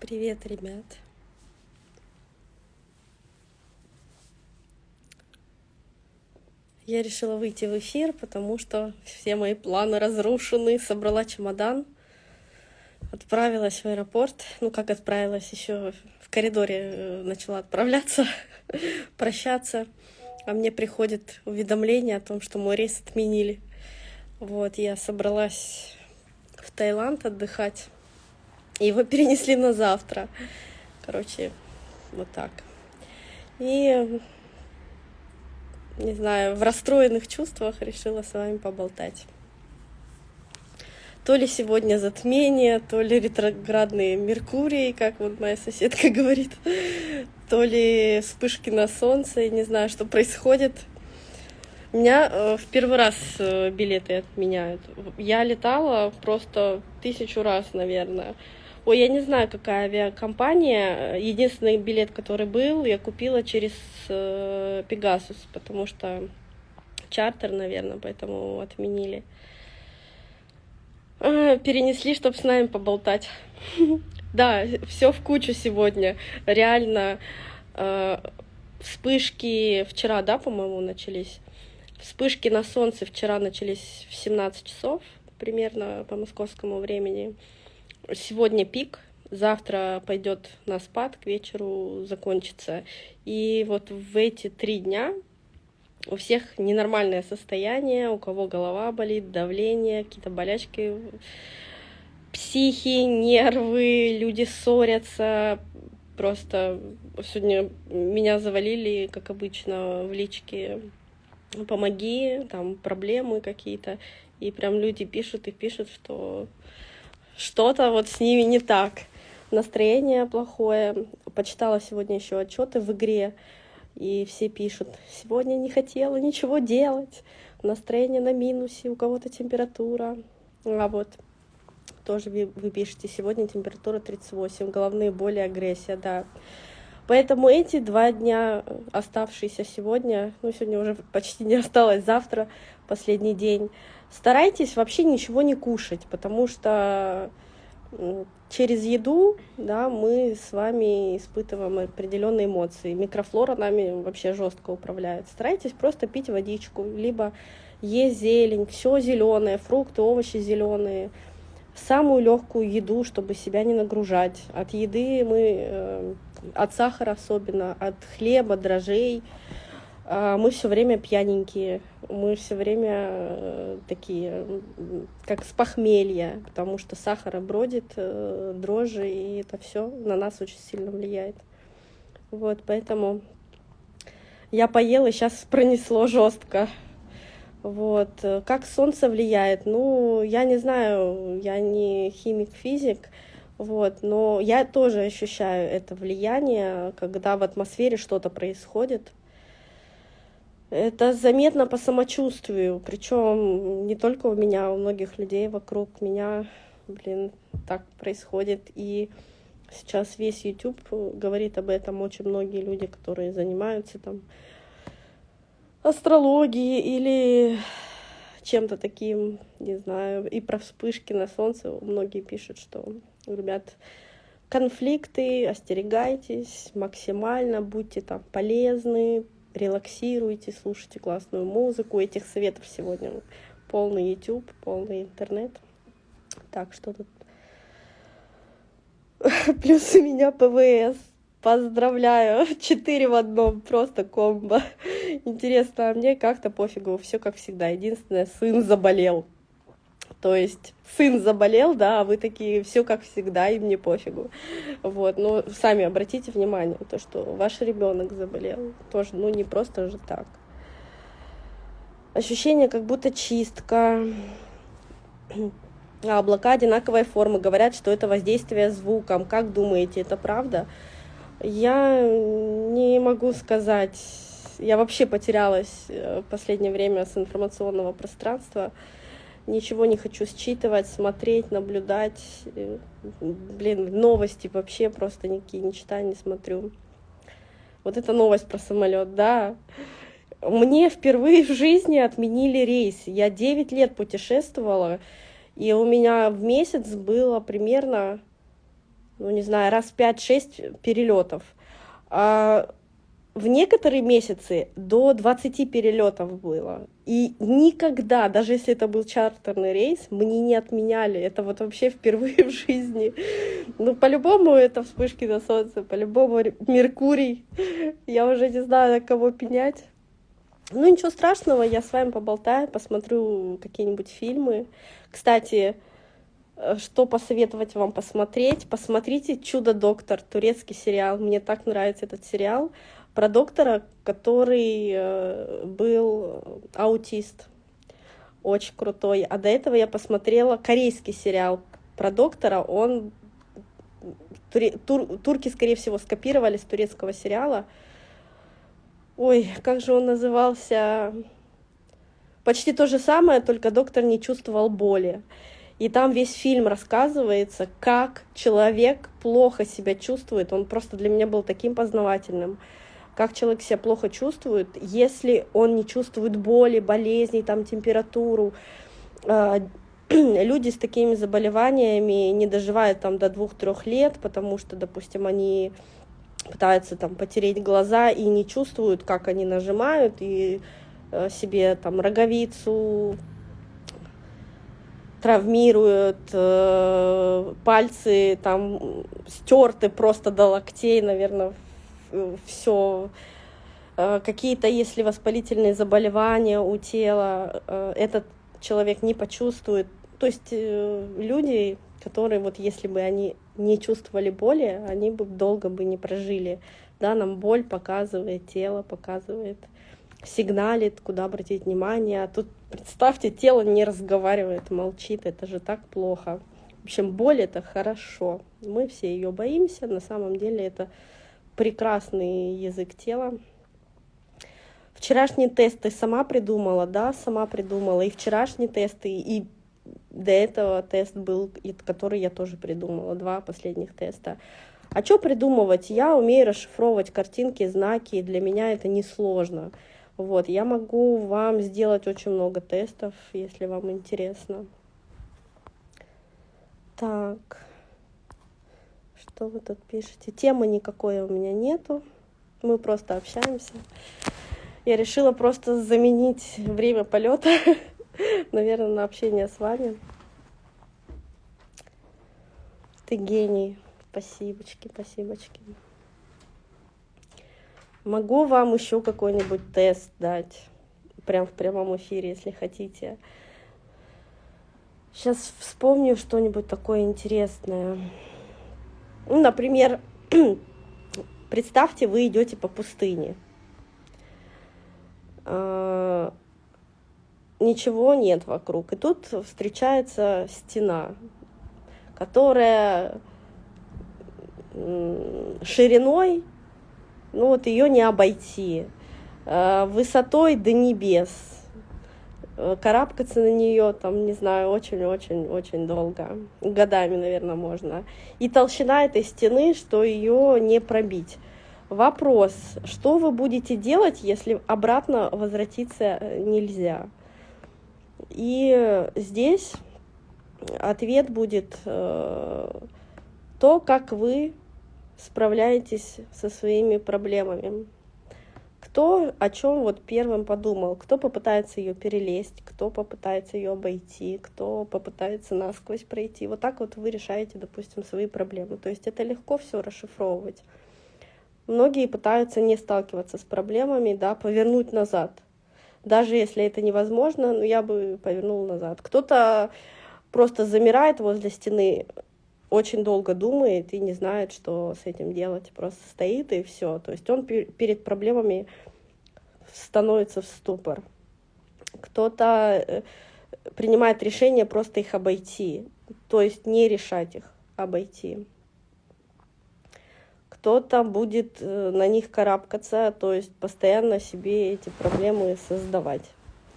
Привет, ребят. Я решила выйти в эфир, потому что все мои планы разрушены. Собрала чемодан, отправилась в аэропорт. Ну, как отправилась, еще в коридоре э, начала отправляться, прощаться. А мне приходит уведомление о том, что мой рейс отменили. Вот, я собралась в Таиланд отдыхать. Его перенесли на завтра. Короче, вот так. И, не знаю, в расстроенных чувствах решила с вами поболтать. То ли сегодня затмение, то ли ретроградные Меркурий, как вот моя соседка говорит, то ли вспышки на солнце, не знаю, что происходит. У меня э, в первый раз э, билеты отменяют. Я летала просто тысячу раз, наверное. Ой, я не знаю, какая авиакомпания. Единственный билет, который был, я купила через э, Pegasus, потому что чартер, наверное, поэтому отменили. Э, перенесли, чтобы с нами поболтать. Да, все в кучу сегодня. Реально э, вспышки вчера, да, по-моему, начались. Вспышки на солнце вчера начались в 17 часов примерно по московскому времени. Сегодня пик, завтра пойдет на спад, к вечеру закончится. И вот в эти три дня у всех ненормальное состояние, у кого голова болит, давление, какие-то болячки, психи, нервы, люди ссорятся. Просто сегодня меня завалили, как обычно, в личке помоги, там проблемы какие-то. И прям люди пишут и пишут, что что-то вот с ними не так. Настроение плохое. Почитала сегодня еще отчеты в игре, и все пишут, сегодня не хотела ничего делать, настроение на минусе, у кого-то температура. А вот тоже вы пишете, сегодня температура 38, головные боли, агрессия, да. Поэтому эти два дня, оставшиеся сегодня, ну, сегодня уже почти не осталось, завтра последний день, старайтесь вообще ничего не кушать, потому что через еду да, мы с вами испытываем определенные эмоции. Микрофлора нами вообще жестко управляет. Старайтесь просто пить водичку, либо есть зелень, все зеленое, фрукты, овощи зеленые, самую легкую еду, чтобы себя не нагружать. От еды мы, э, от сахара особенно, от хлеба, дрожжей, а, мы все время пьяненькие, мы все время э, такие, как с похмелья, потому что сахара бродит, э, дрожжи, и это все на нас очень сильно влияет. Вот, поэтому я поела, сейчас пронесло жестко. Вот. Как солнце влияет? Ну, я не знаю, я не химик-физик, вот, но я тоже ощущаю это влияние, когда в атмосфере что-то происходит. Это заметно по самочувствию, причем не только у меня, у многих людей вокруг меня, блин, так происходит. И сейчас весь YouTube говорит об этом очень многие люди, которые занимаются там астрологией или чем-то таким, не знаю, и про вспышки на солнце многие пишут, что, ребят, конфликты, остерегайтесь максимально, будьте там полезны, релаксируйте, слушайте классную музыку. Этих советов сегодня полный YouTube, полный интернет. Так, что тут? Плюс у меня ПВС. Поздравляю, четыре в одном, просто комбо. Интересно, а мне как-то пофигу, все как всегда. Единственное, сын заболел. То есть сын заболел, да, а вы такие, все как всегда, и мне пофигу. Вот, но сами обратите внимание, то, что ваш ребенок заболел, тоже, ну, не просто же так. Ощущение, как будто чистка, а облака одинаковой формы. Говорят, что это воздействие звуком. Как думаете, это правда? Я не могу сказать. Я вообще потерялась э, в последнее время с информационного пространства ничего не хочу считывать, смотреть, наблюдать. Э, блин, новости вообще просто никакие не читаю, не смотрю. Вот эта новость про самолет, да. Мне впервые в жизни отменили рейс. Я 9 лет путешествовала, и у меня в месяц было примерно ну, не знаю, раз 5-6 перелетов. А в некоторые месяцы до 20 перелетов было. И никогда, даже если это был чартерный рейс, мне не отменяли. Это вот вообще впервые в жизни. Ну, по-любому это вспышки на солнце, по-любому Меркурий. Я уже не знаю, на кого пенять. Ну, ничего страшного, я с вами поболтаю, посмотрю какие-нибудь фильмы. Кстати, э, что посоветовать вам посмотреть? Посмотрите «Чудо-доктор», турецкий сериал. Мне так нравится этот сериал про доктора, который э, был аутист. Очень крутой. А до этого я посмотрела корейский сериал про доктора. Он тур, турки, скорее всего, скопировали с турецкого сериала. Ой, как же он назывался? Почти то же самое, только доктор не чувствовал боли. И там весь фильм рассказывается, как человек плохо себя чувствует. Он просто для меня был таким познавательным. Как человек себя плохо чувствует, если он не чувствует боли, болезней, там, температуру. А, люди с такими заболеваниями не доживают там до двух-трех лет, потому что, допустим, они пытаются там потереть глаза и не чувствуют, как они нажимают, и э, себе там роговицу травмируют, э, пальцы там стерты просто до локтей, наверное, все. Э, какие-то, если воспалительные заболевания у тела, этот человек не почувствует. То есть люди которые вот если бы они не чувствовали боли, они бы долго бы не прожили. Да, нам боль показывает, тело показывает, сигналит, куда обратить внимание. А тут, представьте, тело не разговаривает, молчит, это же так плохо. В общем, боль это хорошо. Мы все ее боимся, на самом деле это прекрасный язык тела. Вчерашний тест ты сама придумала, да, сама придумала. И вчерашние тесты, и до этого тест был, который я тоже придумала, два последних теста. А что придумывать? Я умею расшифровывать картинки, знаки, и для меня это несложно. Вот, я могу вам сделать очень много тестов, если вам интересно. Так, что вы тут пишете? Темы никакой у меня нету, мы просто общаемся. Я решила просто заменить время полета наверное, на общение с вами. Ты гений. Спасибочки, спасибочки. Могу вам еще какой-нибудь тест дать, прям в прямом эфире, если хотите. Сейчас вспомню что-нибудь такое интересное. Ну, например, представьте, вы идете по пустыне. А, ничего нет вокруг. И тут встречается стена, которая шириной, ну вот ее не обойти, а высотой до небес. Э, карабкаться на нее, там, не знаю, очень-очень-очень долго, годами, наверное, можно. И толщина этой стены, что ее не пробить. Вопрос, что вы будете делать, если обратно возвратиться э, нельзя? И здесь ответ будет э, то, как вы справляетесь со своими проблемами. Кто о чем вот первым подумал, кто попытается ее перелезть, кто попытается ее обойти, кто попытается насквозь пройти. Вот так вот вы решаете, допустим, свои проблемы. То есть это легко все расшифровывать. Многие пытаются не сталкиваться с проблемами, да, повернуть назад – даже если это невозможно, ну, я бы повернула назад. Кто-то просто замирает возле стены, очень долго думает и не знает, что с этим делать. Просто стоит и все. То есть он перед проблемами становится в ступор. Кто-то э, принимает решение просто их обойти, то есть не решать их, обойти кто-то будет э, на них карабкаться, то есть постоянно себе эти проблемы создавать,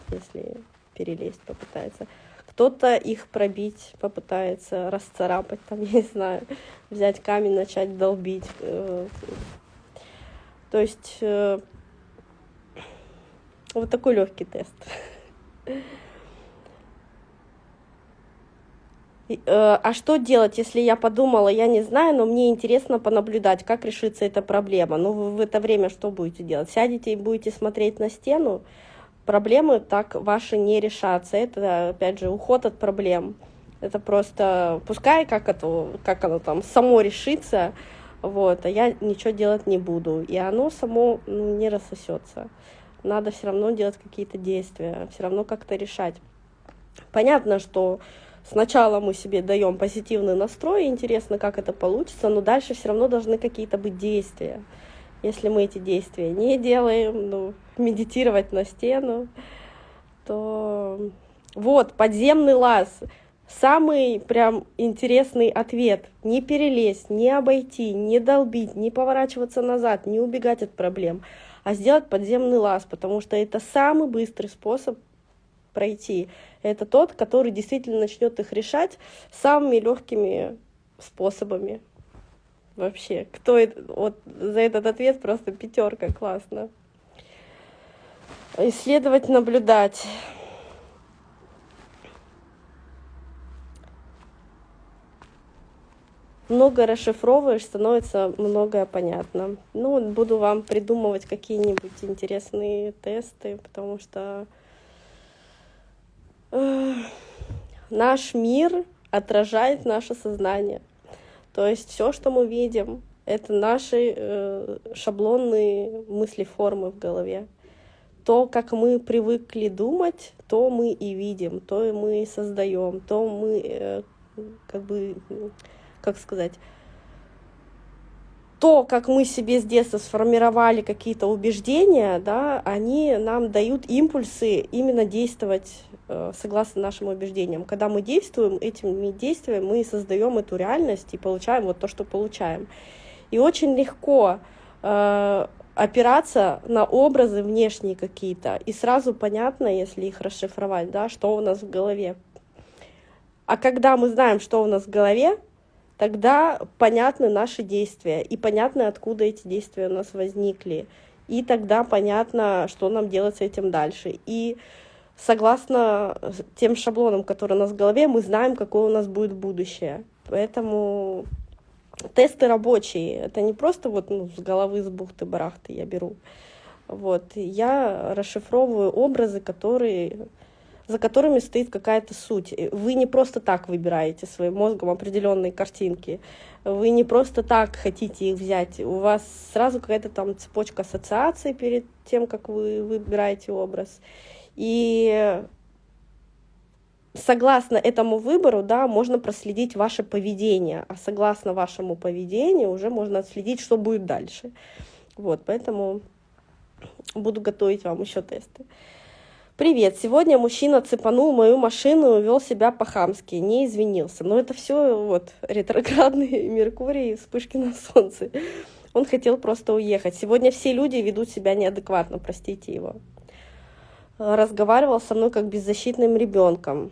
если перелезть попытается. Кто-то их пробить попытается, расцарапать, там, я не знаю, взять камень, начать долбить. Э, то есть э, вот такой легкий тест. Э, а что делать, если я подумала, я не знаю, но мне интересно понаблюдать, как решится эта проблема? Ну, вы в это время что будете делать? Сядете и будете смотреть на стену? Проблемы так ваши не решатся. Это, опять же, уход от проблем. Это просто, пускай как, это, как оно там само решится, вот, а я ничего делать не буду. И оно само ну, не рассосется. Надо все равно делать какие-то действия, все равно как-то решать. Понятно, что Сначала мы себе даем позитивный настрой, интересно, как это получится, но дальше все равно должны какие-то быть действия. Если мы эти действия не делаем, ну, медитировать на стену, то вот, подземный лаз. Самый прям интересный ответ. Не перелезть, не обойти, не долбить, не поворачиваться назад, не убегать от проблем, а сделать подземный лаз, потому что это самый быстрый способ пройти это тот, который действительно начнет их решать самыми легкими способами. Вообще, кто это, вот за этот ответ просто пятерка, классно. Исследовать, наблюдать. много расшифровываешь, становится многое понятно. Ну, буду вам придумывать какие-нибудь интересные тесты, потому что наш мир отражает наше сознание. То есть все, что мы видим, это наши э, шаблонные мысли-формы в голове. То, как мы привыкли думать, то мы и видим, то мы создаем, то мы, э, как бы, как сказать, то, как мы себе с детства сформировали какие-то убеждения, да, они нам дают импульсы именно действовать э, согласно нашим убеждениям. Когда мы действуем, этими действиями мы создаем эту реальность и получаем вот то, что получаем. И очень легко э, опираться на образы внешние какие-то, и сразу понятно, если их расшифровать, да, что у нас в голове. А когда мы знаем, что у нас в голове, тогда понятны наши действия, и понятно, откуда эти действия у нас возникли. И тогда понятно, что нам делать с этим дальше. И согласно тем шаблонам, которые у нас в голове, мы знаем, какое у нас будет будущее. Поэтому тесты рабочие. Это не просто вот ну, с головы, с бухты-барахты я беру. Вот. Я расшифровываю образы, которые за которыми стоит какая-то суть. Вы не просто так выбираете своим мозгом определенные картинки. Вы не просто так хотите их взять. У вас сразу какая-то там цепочка ассоциаций перед тем, как вы выбираете образ. И согласно этому выбору, да, можно проследить ваше поведение, а согласно вашему поведению уже можно отследить, что будет дальше. Вот, поэтому буду готовить вам еще тесты. Привет, сегодня мужчина цепанул мою машину и вел себя по-хамски, не извинился. Но это все вот ретроградный Меркурий, вспышки на солнце. Он хотел просто уехать. Сегодня все люди ведут себя неадекватно, простите его. Разговаривал со мной как беззащитным ребенком.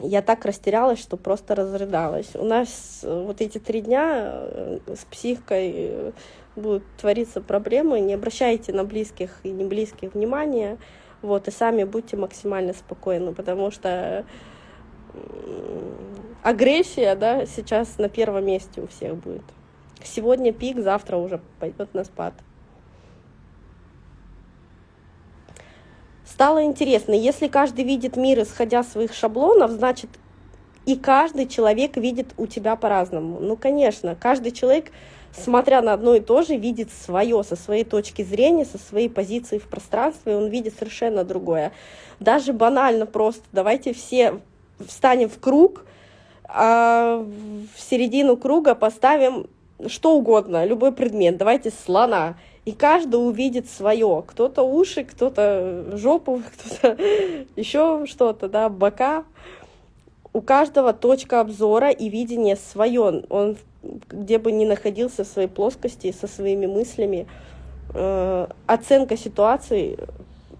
Я так растерялась, что просто разрыдалась. У нас вот эти три дня э, с психикой э, будут твориться проблемы. Не обращайте на близких и не близких внимания вот, и сами будьте максимально спокойны, потому что агрессия, да, сейчас на первом месте у всех будет. Сегодня пик, завтра уже пойдет на спад. Стало интересно, если каждый видит мир, исходя своих шаблонов, значит, и каждый человек видит у тебя по-разному. Ну, конечно, каждый человек смотря на одно и то же, видит свое, со своей точки зрения, со своей позиции в пространстве, он видит совершенно другое. Даже банально просто, давайте все встанем в круг, а в середину круга поставим что угодно, любой предмет, давайте слона, и каждый увидит свое. Кто-то уши, кто-то жопу, кто-то еще что-то, да, бока. У каждого точка обзора и видение свое. Он где бы ни находился в своей плоскости, со своими мыслями, э, оценка ситуации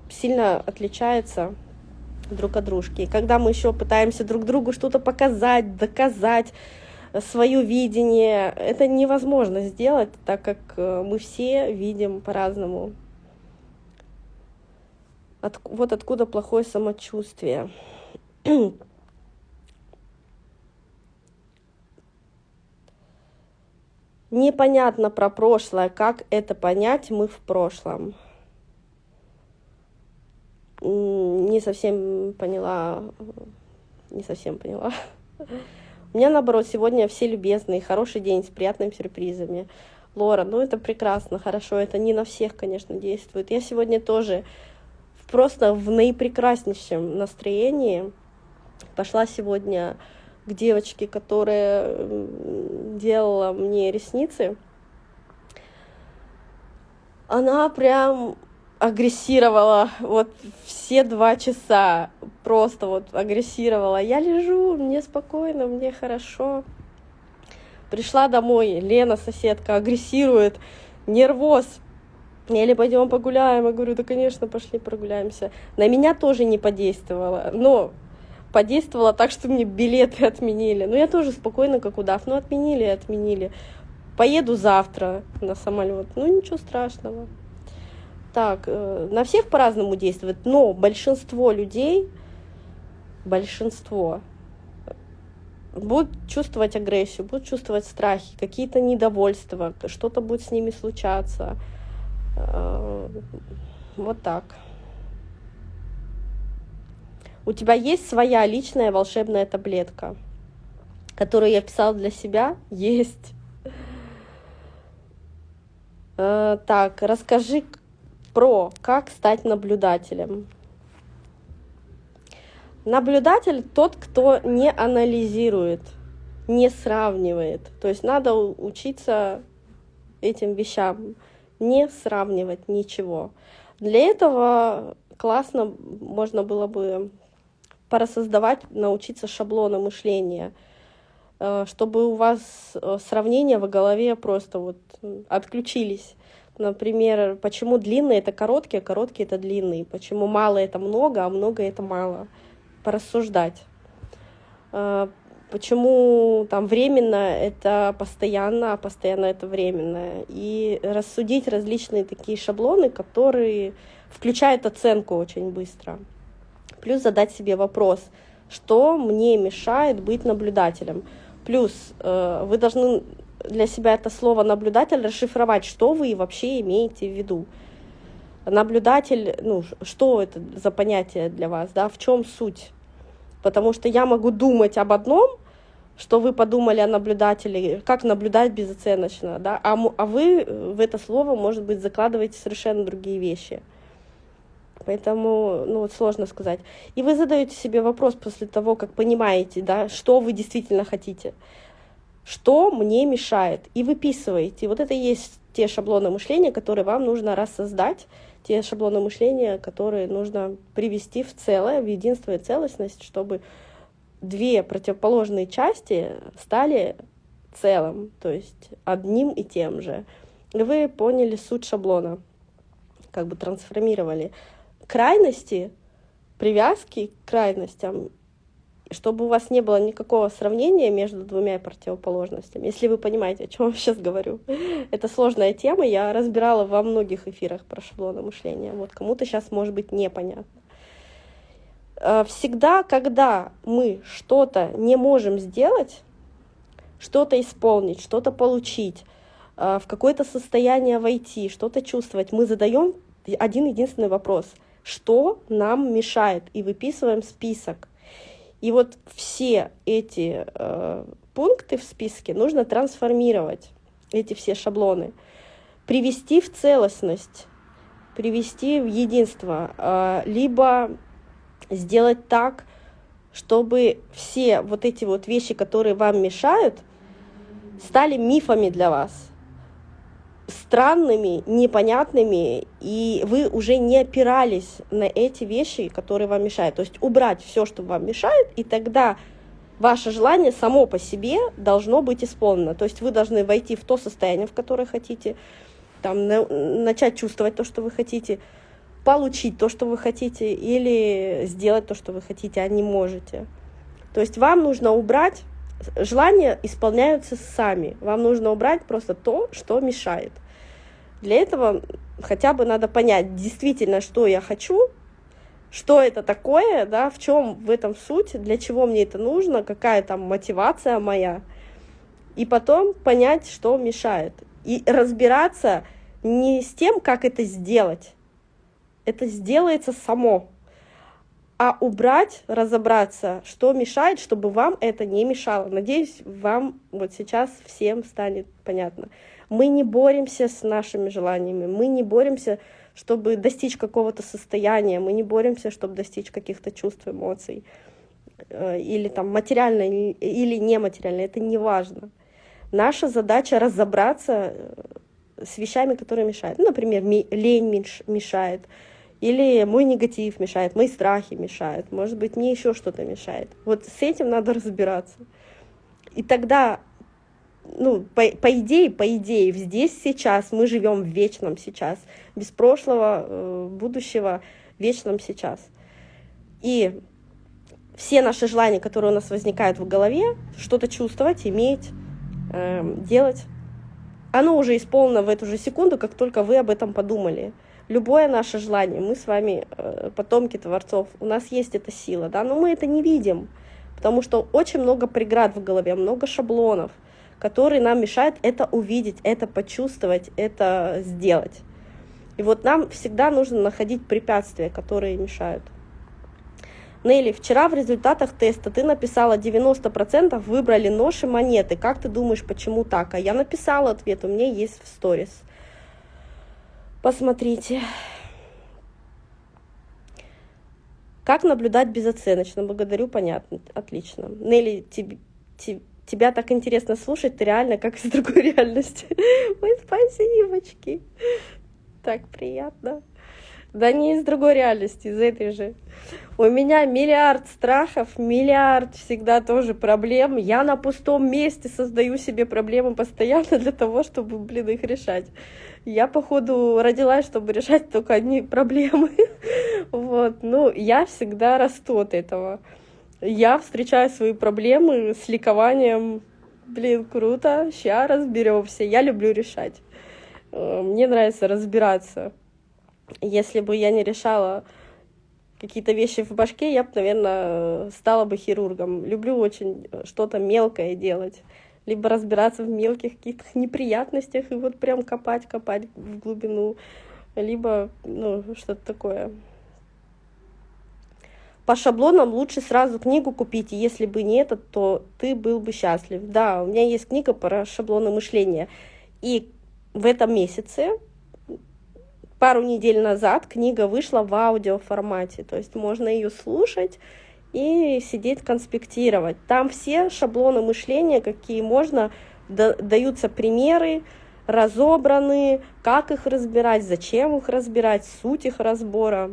сильно отличается друг от дружки. Когда мы еще пытаемся друг другу что-то показать, доказать, свое видение, это невозможно сделать, так как э, мы все видим по-разному. От, вот откуда плохое самочувствие. Непонятно про прошлое, как это понять, мы в прошлом. Не совсем поняла, не совсем поняла. У меня, наоборот, сегодня все любезные, хороший день с приятными сюрпризами. Лора, ну это прекрасно, хорошо, это не на всех, конечно, действует. Я сегодня тоже просто в наипрекраснейшем настроении пошла сегодня к девочке, которая делала мне ресницы. Она прям агрессировала вот все два часа, просто вот агрессировала. Я лежу, мне спокойно, мне хорошо. Пришла домой, Лена, соседка, агрессирует, нервоз. Или пойдем погуляем. Я говорю, да, конечно, пошли прогуляемся. На меня тоже не подействовало, но подействовало так, что мне билеты отменили. Но я тоже спокойно, как удав. Ну, отменили отменили. Поеду завтра на самолет. Ну, ничего страшного. Так, э, на всех по-разному действует, но большинство людей, большинство будут чувствовать агрессию, будут чувствовать страхи, какие-то недовольства, что-то будет с ними случаться. Э, вот так. У тебя есть своя личная волшебная таблетка, которую я писала для себя? Есть. Э, так, расскажи про как стать наблюдателем. Наблюдатель тот, кто не анализирует, не сравнивает. То есть надо учиться этим вещам, не сравнивать ничего. Для этого классно можно было бы порассоздавать, научиться шаблона мышления, э, чтобы у вас э, сравнения в голове просто вот отключились. Например, почему длинные это короткие, а короткие это длинные, почему мало это много, а много это мало порассуждать. А, почему там временно это постоянно, а постоянно это временно. И рассудить различные такие шаблоны, которые включают оценку очень быстро. Плюс задать себе вопрос, что мне мешает быть наблюдателем. Плюс э, вы должны для себя это слово наблюдатель расшифровать, что вы вообще имеете в виду. Наблюдатель, ну, что это за понятие для вас, да, в чем суть? Потому что я могу думать об одном, что вы подумали о наблюдателе, как наблюдать безоценочно, да, а, а вы в это слово, может быть, закладываете совершенно другие вещи. Поэтому, ну вот сложно сказать. И вы задаете себе вопрос после того, как понимаете, да, что вы действительно хотите, что мне мешает, и выписываете. Вот это и есть те шаблоны мышления, которые вам нужно рассоздать, те шаблоны мышления, которые нужно привести в целое, в единство и целостность, чтобы две противоположные части стали целым, то есть одним и тем же. И вы поняли суть шаблона, как бы трансформировали. Крайности, привязки к крайностям чтобы у вас не было никакого сравнения между двумя противоположностями, если вы понимаете, о чем я сейчас говорю. Это сложная тема, я разбирала во многих эфирах про шаблоны мышления. Вот кому-то сейчас может быть непонятно. Э, всегда, когда мы что-то не можем сделать, что-то исполнить, что-то получить, э, в какое-то состояние войти, что-то чувствовать, мы задаем один единственный вопрос. Что нам мешает? И выписываем список и вот все эти э, пункты в списке нужно трансформировать, эти все шаблоны, привести в целостность, привести в единство, э, либо сделать так, чтобы все вот эти вот вещи, которые вам мешают, стали мифами для вас странными, непонятными, и вы уже не опирались на эти вещи, которые вам мешают. То есть убрать все, что вам мешает, и тогда ваше желание само по себе должно быть исполнено. То есть вы должны войти в то состояние, в которое хотите, там, на, начать чувствовать то, что вы хотите, получить то, что вы хотите, или сделать то, что вы хотите, а не можете. То есть вам нужно убрать желания исполняются сами. Вам нужно убрать просто то, что мешает. Для этого хотя бы надо понять действительно, что я хочу, что это такое, да, в чем в этом суть, для чего мне это нужно, какая там мотивация моя. И потом понять, что мешает. И разбираться не с тем, как это сделать. Это сделается само. А убрать, разобраться, что мешает, чтобы вам это не мешало. Надеюсь, вам вот сейчас всем станет понятно. Мы не боремся с нашими желаниями, мы не боремся, чтобы достичь какого-то состояния, мы не боремся, чтобы достичь каких-то чувств, эмоций. Э, или там материально или нематериально, это не важно. Наша задача разобраться э, с вещами, которые мешают. Ну, например, лень мешает, или мой негатив мешает, мои страхи мешают, может быть, мне еще что-то мешает. Вот с этим надо разбираться. И тогда, ну, по, по идее, по идее, здесь сейчас мы живем в вечном сейчас, без прошлого, э, будущего, вечном сейчас. И все наши желания, которые у нас возникают в голове, что-то чувствовать, иметь, э, делать, оно уже исполнено в эту же секунду, как только вы об этом подумали. Любое наше желание, мы с вами э, потомки творцов, у нас есть эта сила, да, но мы это не видим, потому что очень много преград в голове, много шаблонов, которые нам мешают это увидеть, это почувствовать, это сделать. И вот нам всегда нужно находить препятствия, которые мешают. Нелли, вчера в результатах теста ты написала 90% выбрали нож и монеты. Как ты думаешь, почему так? А я написала ответ, у меня есть в сторис. Посмотрите. Как наблюдать безоценочно? Благодарю, понятно, отлично. Нелли, тебе, тебе, тебя так интересно слушать, ты реально как из другой реальности. Ой, спасибочки. Так приятно. Да не из другой реальности, из этой же. У меня миллиард страхов, миллиард всегда тоже проблем. Я на пустом месте создаю себе проблемы постоянно для того, чтобы, блин, их решать. Я, походу, родилась, чтобы решать только одни проблемы. Вот, ну, я всегда расту от этого. Я встречаю свои проблемы с ликованием. Блин, круто, сейчас разберемся. Я люблю решать. Э, мне нравится разбираться. Если бы я не решала какие-то вещи в башке, я бы, наверное, стала бы хирургом. Люблю очень что-то мелкое делать. Либо разбираться в мелких каких-то неприятностях и вот прям копать, копать в глубину. Либо, ну, что-то такое. По шаблонам лучше сразу книгу купить, и если бы не этот, то ты был бы счастлив. Да, у меня есть книга про шаблоны мышления. И в этом месяце пару недель назад книга вышла в аудиоформате, то есть можно ее слушать и сидеть конспектировать. Там все шаблоны мышления, какие можно, даются примеры, разобраны, как их разбирать, зачем их разбирать, суть их разбора,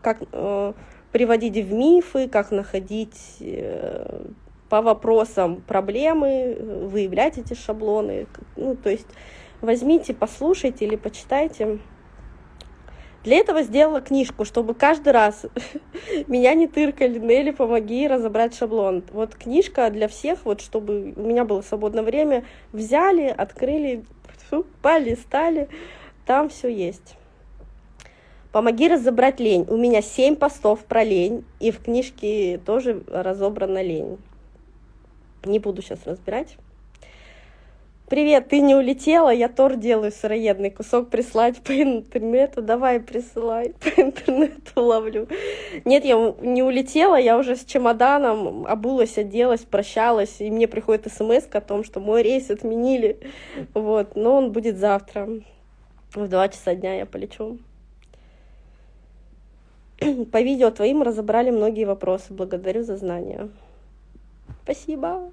как э, приводить в мифы, как находить э, по вопросам проблемы, выявлять эти шаблоны. Ну, то есть возьмите, послушайте или почитайте. Для этого сделала книжку, чтобы каждый раз меня не тыркали, Нелли, помоги разобрать шаблон. Вот книжка для всех, вот чтобы у меня было свободное время, взяли, открыли, полистали, там все есть. Помоги разобрать лень. У меня семь постов про лень, и в книжке тоже разобрана лень. Не буду сейчас разбирать. Привет, ты не улетела, я тор делаю сыроедный, кусок прислать по интернету, давай присылай, по интернету ловлю. Нет, я не улетела, я уже с чемоданом обулась, оделась, прощалась, и мне приходит смс о том, что мой рейс отменили, вот, но он будет завтра, в два часа дня я полечу. По видео твоим разобрали многие вопросы, благодарю за знания. Спасибо.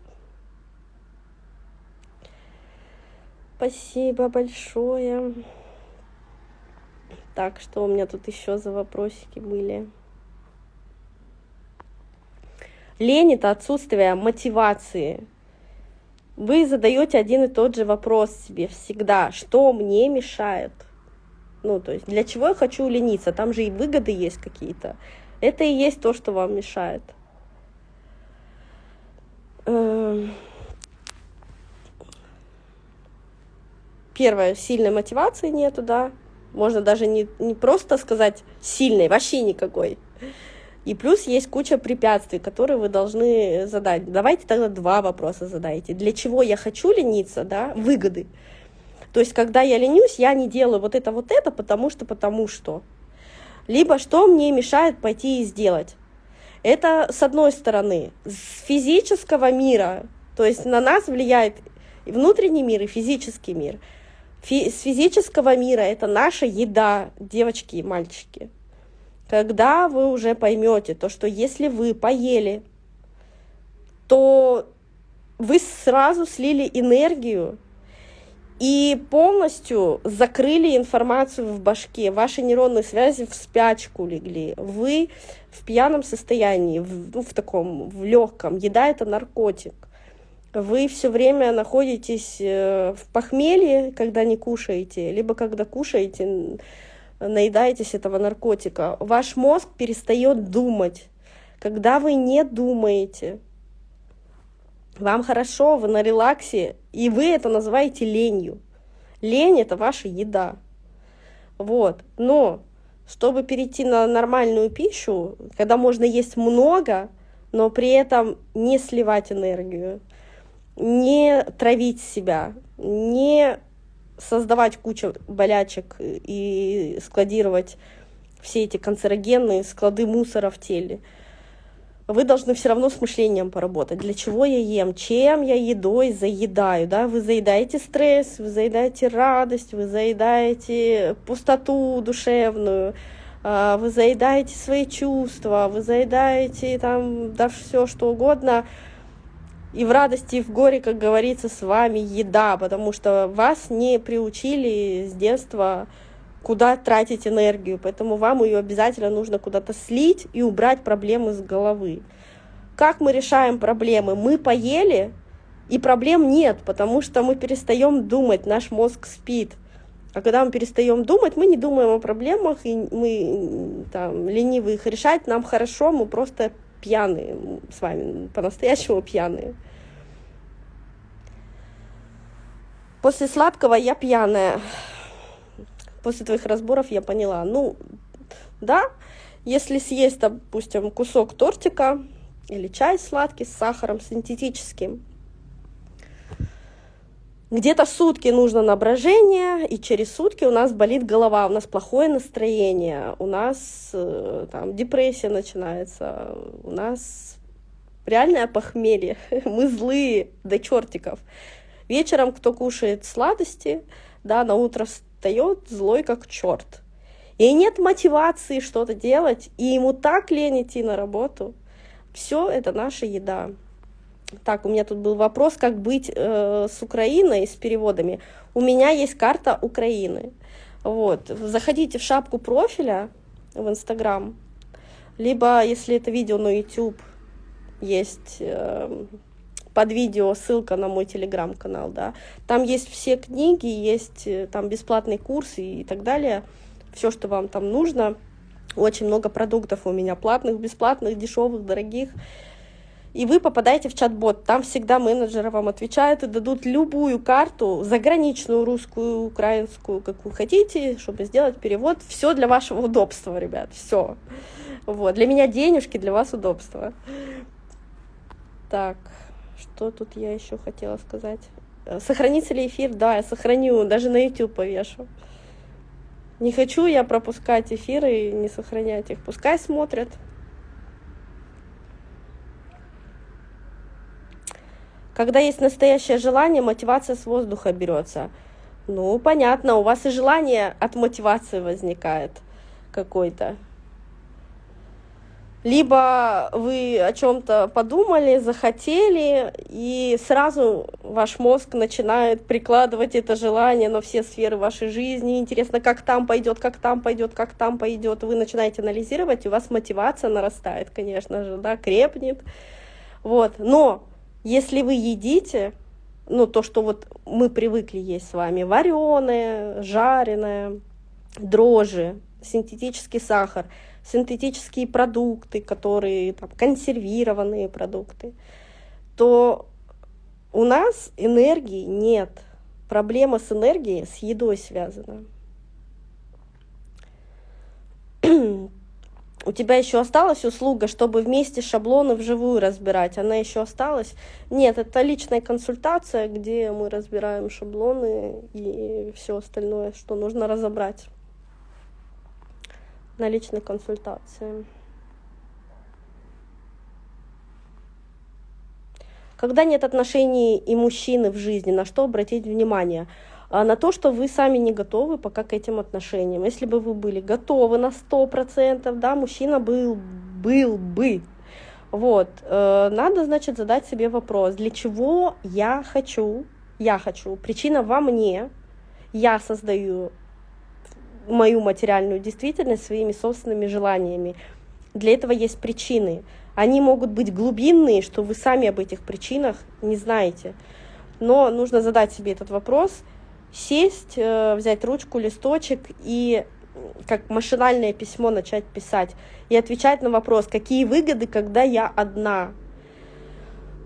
Спасибо большое. Так, что у меня тут еще за вопросики были? Лень — это отсутствие мотивации. Вы задаете один и тот же вопрос себе всегда. Что мне мешает? Ну, то есть, для чего я хочу лениться? Там же и выгоды есть какие-то. Это и есть то, что вам мешает. Первое, сильной мотивации нету, да, можно даже не, не просто сказать сильной, вообще никакой. И плюс есть куча препятствий, которые вы должны задать. Давайте тогда два вопроса задайте. Для чего я хочу лениться, да, выгоды. То есть, когда я ленюсь, я не делаю вот это, вот это, потому что, потому что. Либо что мне мешает пойти и сделать. Это с одной стороны. С физического мира, то есть на нас влияет и внутренний мир, и физический мир. Фи с физического мира это наша еда, девочки и мальчики. Когда вы уже поймете то, что если вы поели, то вы сразу слили энергию и полностью закрыли информацию в башке, ваши нейронные связи в спячку легли, вы в пьяном состоянии, в, ну, в таком, в легком, еда это наркотик. Вы все время находитесь э, в похмелье, когда не кушаете, либо когда кушаете, наедаетесь этого наркотика. Ваш мозг перестает думать. Когда вы не думаете, вам хорошо, вы на релаксе, и вы это называете ленью. Лень — это ваша еда. Вот. Но чтобы перейти на нормальную пищу, когда можно есть много, но при этом не сливать энергию, не травить себя, не создавать кучу болячек и складировать все эти канцерогенные склады мусора в теле — вы должны все равно с мышлением поработать. Для чего я ем, чем я едой заедаю, да, вы заедаете стресс, вы заедаете радость, вы заедаете пустоту душевную, а, вы заедаете свои чувства, вы заедаете там, да, все что угодно, и в радости, и в горе, как говорится, с вами еда, потому что вас не приучили с детства куда тратить энергию, поэтому вам ее обязательно нужно куда-то слить и убрать проблемы с головы. Как мы решаем проблемы? Мы поели, и проблем нет, потому что мы перестаем думать, наш мозг спит. А когда мы перестаем думать, мы не думаем о проблемах, и мы там ленивы их решать, нам хорошо, мы просто пьяные с вами, по-настоящему пьяные. После сладкого я пьяная после твоих разборов я поняла, ну, да, если съесть, допустим, кусок тортика или чай сладкий с сахаром синтетическим, где-то сутки нужно на брожение, и через сутки у нас болит голова, у нас плохое настроение, у нас э, там депрессия начинается, у нас реальное похмелье, мы злые до чертиков. Вечером кто кушает сладости, да, на утро встает злой как черт. И нет мотивации что-то делать, и ему так лень идти на работу. Все это наша еда. Так, у меня тут был вопрос, как быть э, с Украиной, с переводами. У меня есть карта Украины. Вот. Заходите в шапку профиля в Инстаграм, либо, если это видео на YouTube, есть э, под видео ссылка на мой телеграм-канал, да. Там есть все книги, есть э, там бесплатный курс и так далее. Все, что вам там нужно. Очень много продуктов у меня платных, бесплатных, дешевых, дорогих. И вы попадаете в чат-бот. Там всегда менеджеры вам отвечают и дадут любую карту, заграничную, русскую, украинскую, как вы хотите, чтобы сделать перевод. Все для вашего удобства, ребят, все. Вот. Для меня денежки, для вас удобства. Так. Что тут я еще хотела сказать? Э, сохранится ли эфир? Да, я сохраню, даже на YouTube повешу. Не хочу я пропускать эфиры и не сохранять их. Пускай смотрят. Когда есть настоящее желание, мотивация с воздуха берется. Ну, понятно, у вас и желание от мотивации возникает какой-то либо вы о чем-то подумали, захотели, и сразу ваш мозг начинает прикладывать это желание на все сферы вашей жизни. Интересно, как там пойдет, как там пойдет, как там пойдет. Вы начинаете анализировать, и у вас мотивация нарастает, конечно же, да, крепнет. Вот. Но если вы едите, ну, то, что вот мы привыкли есть с вами, вареное, жареное, дрожжи, синтетический сахар – синтетические продукты, которые там, консервированные продукты, то у нас энергии нет. Проблема с энергией с едой связана. У тебя еще осталась услуга, чтобы вместе шаблоны вживую разбирать? Она еще осталась? Нет, это личная консультация, где мы разбираем шаблоны и все остальное, что нужно разобрать на личной консультации. Когда нет отношений и мужчины в жизни, на что обратить внимание? А на то, что вы сами не готовы пока к этим отношениям. Если бы вы были готовы на 100%, да, мужчина был, был бы. Вот, э, надо, значит, задать себе вопрос, для чего я хочу, я хочу, причина во мне, я создаю мою материальную действительность своими собственными желаниями. Для этого есть причины. Они могут быть глубинные, что вы сами об этих причинах не знаете. Но нужно задать себе этот вопрос, сесть, э, взять ручку, листочек и как машинальное письмо начать писать и отвечать на вопрос, какие выгоды, когда я одна.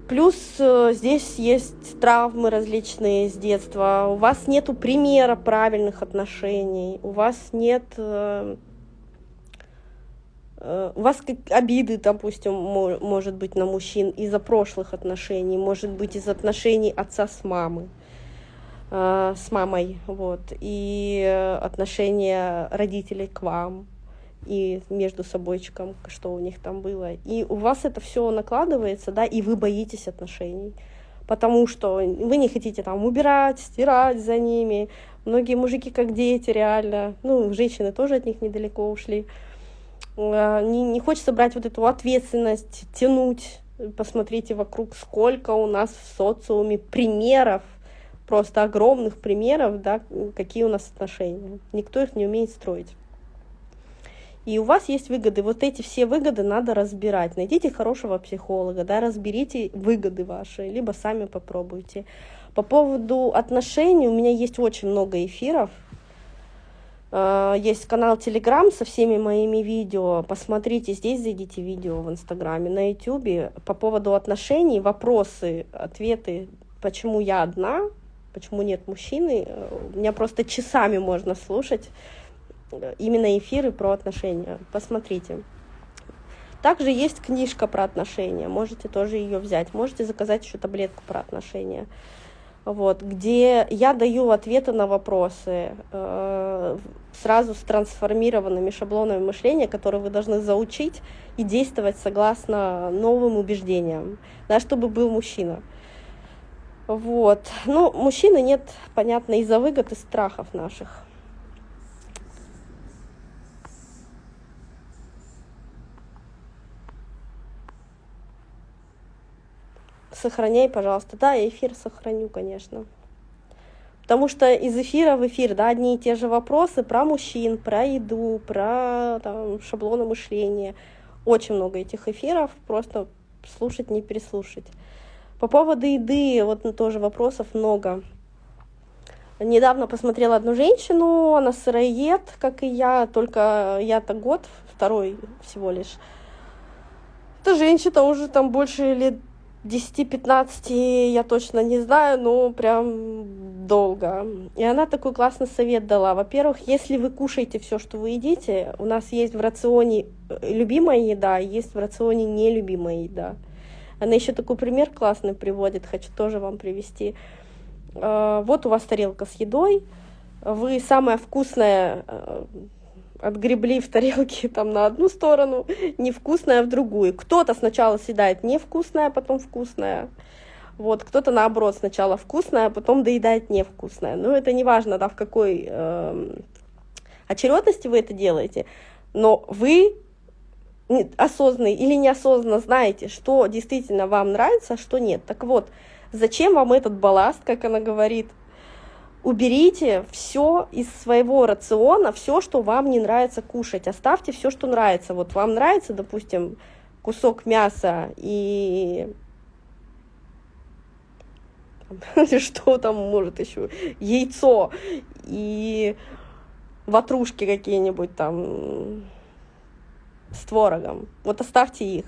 Плюс э, здесь есть травмы различные с детства, у вас нету примера правильных отношений, у вас нет э, у вас как обиды, допустим, может быть на мужчин из-за прошлых отношений, может быть из отношений отца с мамой, э, с мамой, вот, и отношения родителей к вам, и между собойчиком, что у них там было. И у вас это все накладывается, да, и вы боитесь отношений, потому что вы не хотите там убирать, стирать за ними. Многие мужики как дети реально, ну, женщины тоже от них недалеко ушли. Э, не, не хочется брать вот эту ответственность, тянуть. Посмотрите вокруг, сколько у нас в социуме примеров, просто огромных примеров, да, какие у нас отношения. Никто их не умеет строить. И у вас есть выгоды. Вот эти все выгоды надо разбирать. Найдите хорошего психолога, да, разберите выгоды ваши, либо сами попробуйте. По поводу отношений у меня есть очень много эфиров, Э, есть канал Telegram со всеми моими видео. Посмотрите здесь, зайдите видео в Инстаграме, на Ютубе по поводу отношений, вопросы, ответы, почему я одна, почему нет мужчины. Э, меня просто часами можно слушать э, именно эфиры про отношения. Посмотрите. Также есть книжка про отношения, можете тоже ее взять. Можете заказать еще таблетку про отношения вот, где я даю ответы на вопросы э, сразу с трансформированными шаблонами мышления, которые вы должны заучить и действовать согласно новым убеждениям, да, чтобы был мужчина. Вот. Ну, мужчины нет, понятно, из-за выгод и страхов наших. Сохраняй, пожалуйста. Да, я эфир сохраню, конечно. Потому что из эфира в эфир, да, одни и те же вопросы про мужчин, про еду, про там, шаблоны мышления. Очень много этих эфиров, просто слушать, не переслушать. По поводу еды, вот тоже вопросов много. Недавно посмотрела одну женщину, она сыроед, как и я, только я-то год, второй всего лишь. Эта женщина уже там больше лет 10-15 я точно не знаю, но прям долго. И она такой классный совет дала. Во-первых, если вы кушаете все, что вы едите, у нас есть в рационе любимая еда, есть в рационе нелюбимая еда. Она еще такой пример классный приводит, хочу тоже вам привести. А, вот у вас тарелка с едой, вы самое вкусное э, отгребли в тарелке там на одну сторону, невкусное в другую. Кто-то сначала съедает невкусное, потом вкусное. Вот, кто-то наоборот сначала вкусное, а потом доедает невкусное. Но это не важно, да, в какой э, очередности вы это делаете, но вы осознанно или неосознанно знаете, что действительно вам нравится, а что нет. Так вот, зачем вам этот балласт, как она говорит, уберите все из своего рациона, все, что вам не нравится кушать. Оставьте все, что нравится. Вот вам нравится, допустим, кусок мяса и что там может еще, яйцо и ватрушки какие-нибудь там с творогом. Вот оставьте их.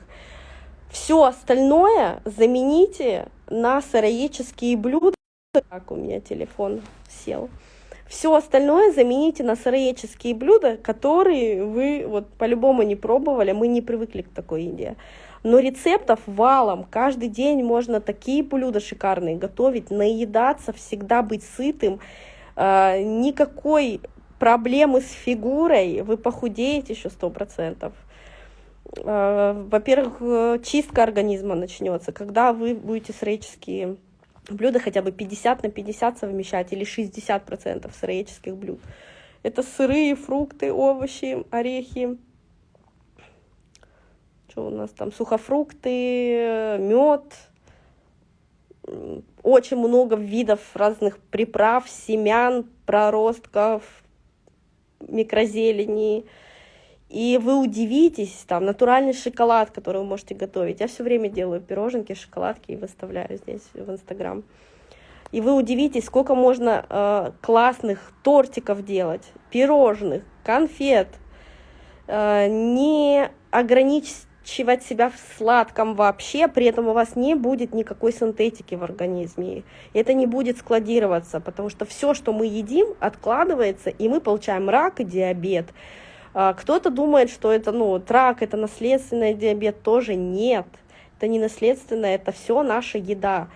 Все остальное замените на сыроедческие блюда. Так, у меня телефон сел. Все остальное замените на сыроедческие блюда, которые вы вот по-любому не пробовали, мы не привыкли к такой еде. Но рецептов валом, каждый день можно такие блюда шикарные готовить, наедаться, всегда быть сытым, э, никакой проблемы с фигурой, вы похудеете еще сто процентов. Э, во-первых, э, чистка организма начнется, когда вы будете сыроедческие блюда хотя бы 50 на 50 совмещать или 60% сыроедческих блюд. Это сырые, фрукты, овощи, орехи. Что у нас там? Сухофрукты, мед. Очень много видов разных приправ, семян, проростков, микрозелени. И вы удивитесь, там, натуральный шоколад, который вы можете готовить. Я все время делаю пироженки, шоколадки и выставляю здесь в Инстаграм. И вы удивитесь, сколько можно э, классных тортиков делать, пирожных, конфет, э, не ограничивать себя в сладком вообще, при этом у вас не будет никакой синтетики в организме. Это не будет складироваться, потому что все, что мы едим, откладывается, и мы получаем рак и диабет. А, кто-то думает, что это, ну, рак, это наследственный диабет, тоже нет. Это не наследственное, это все наша еда.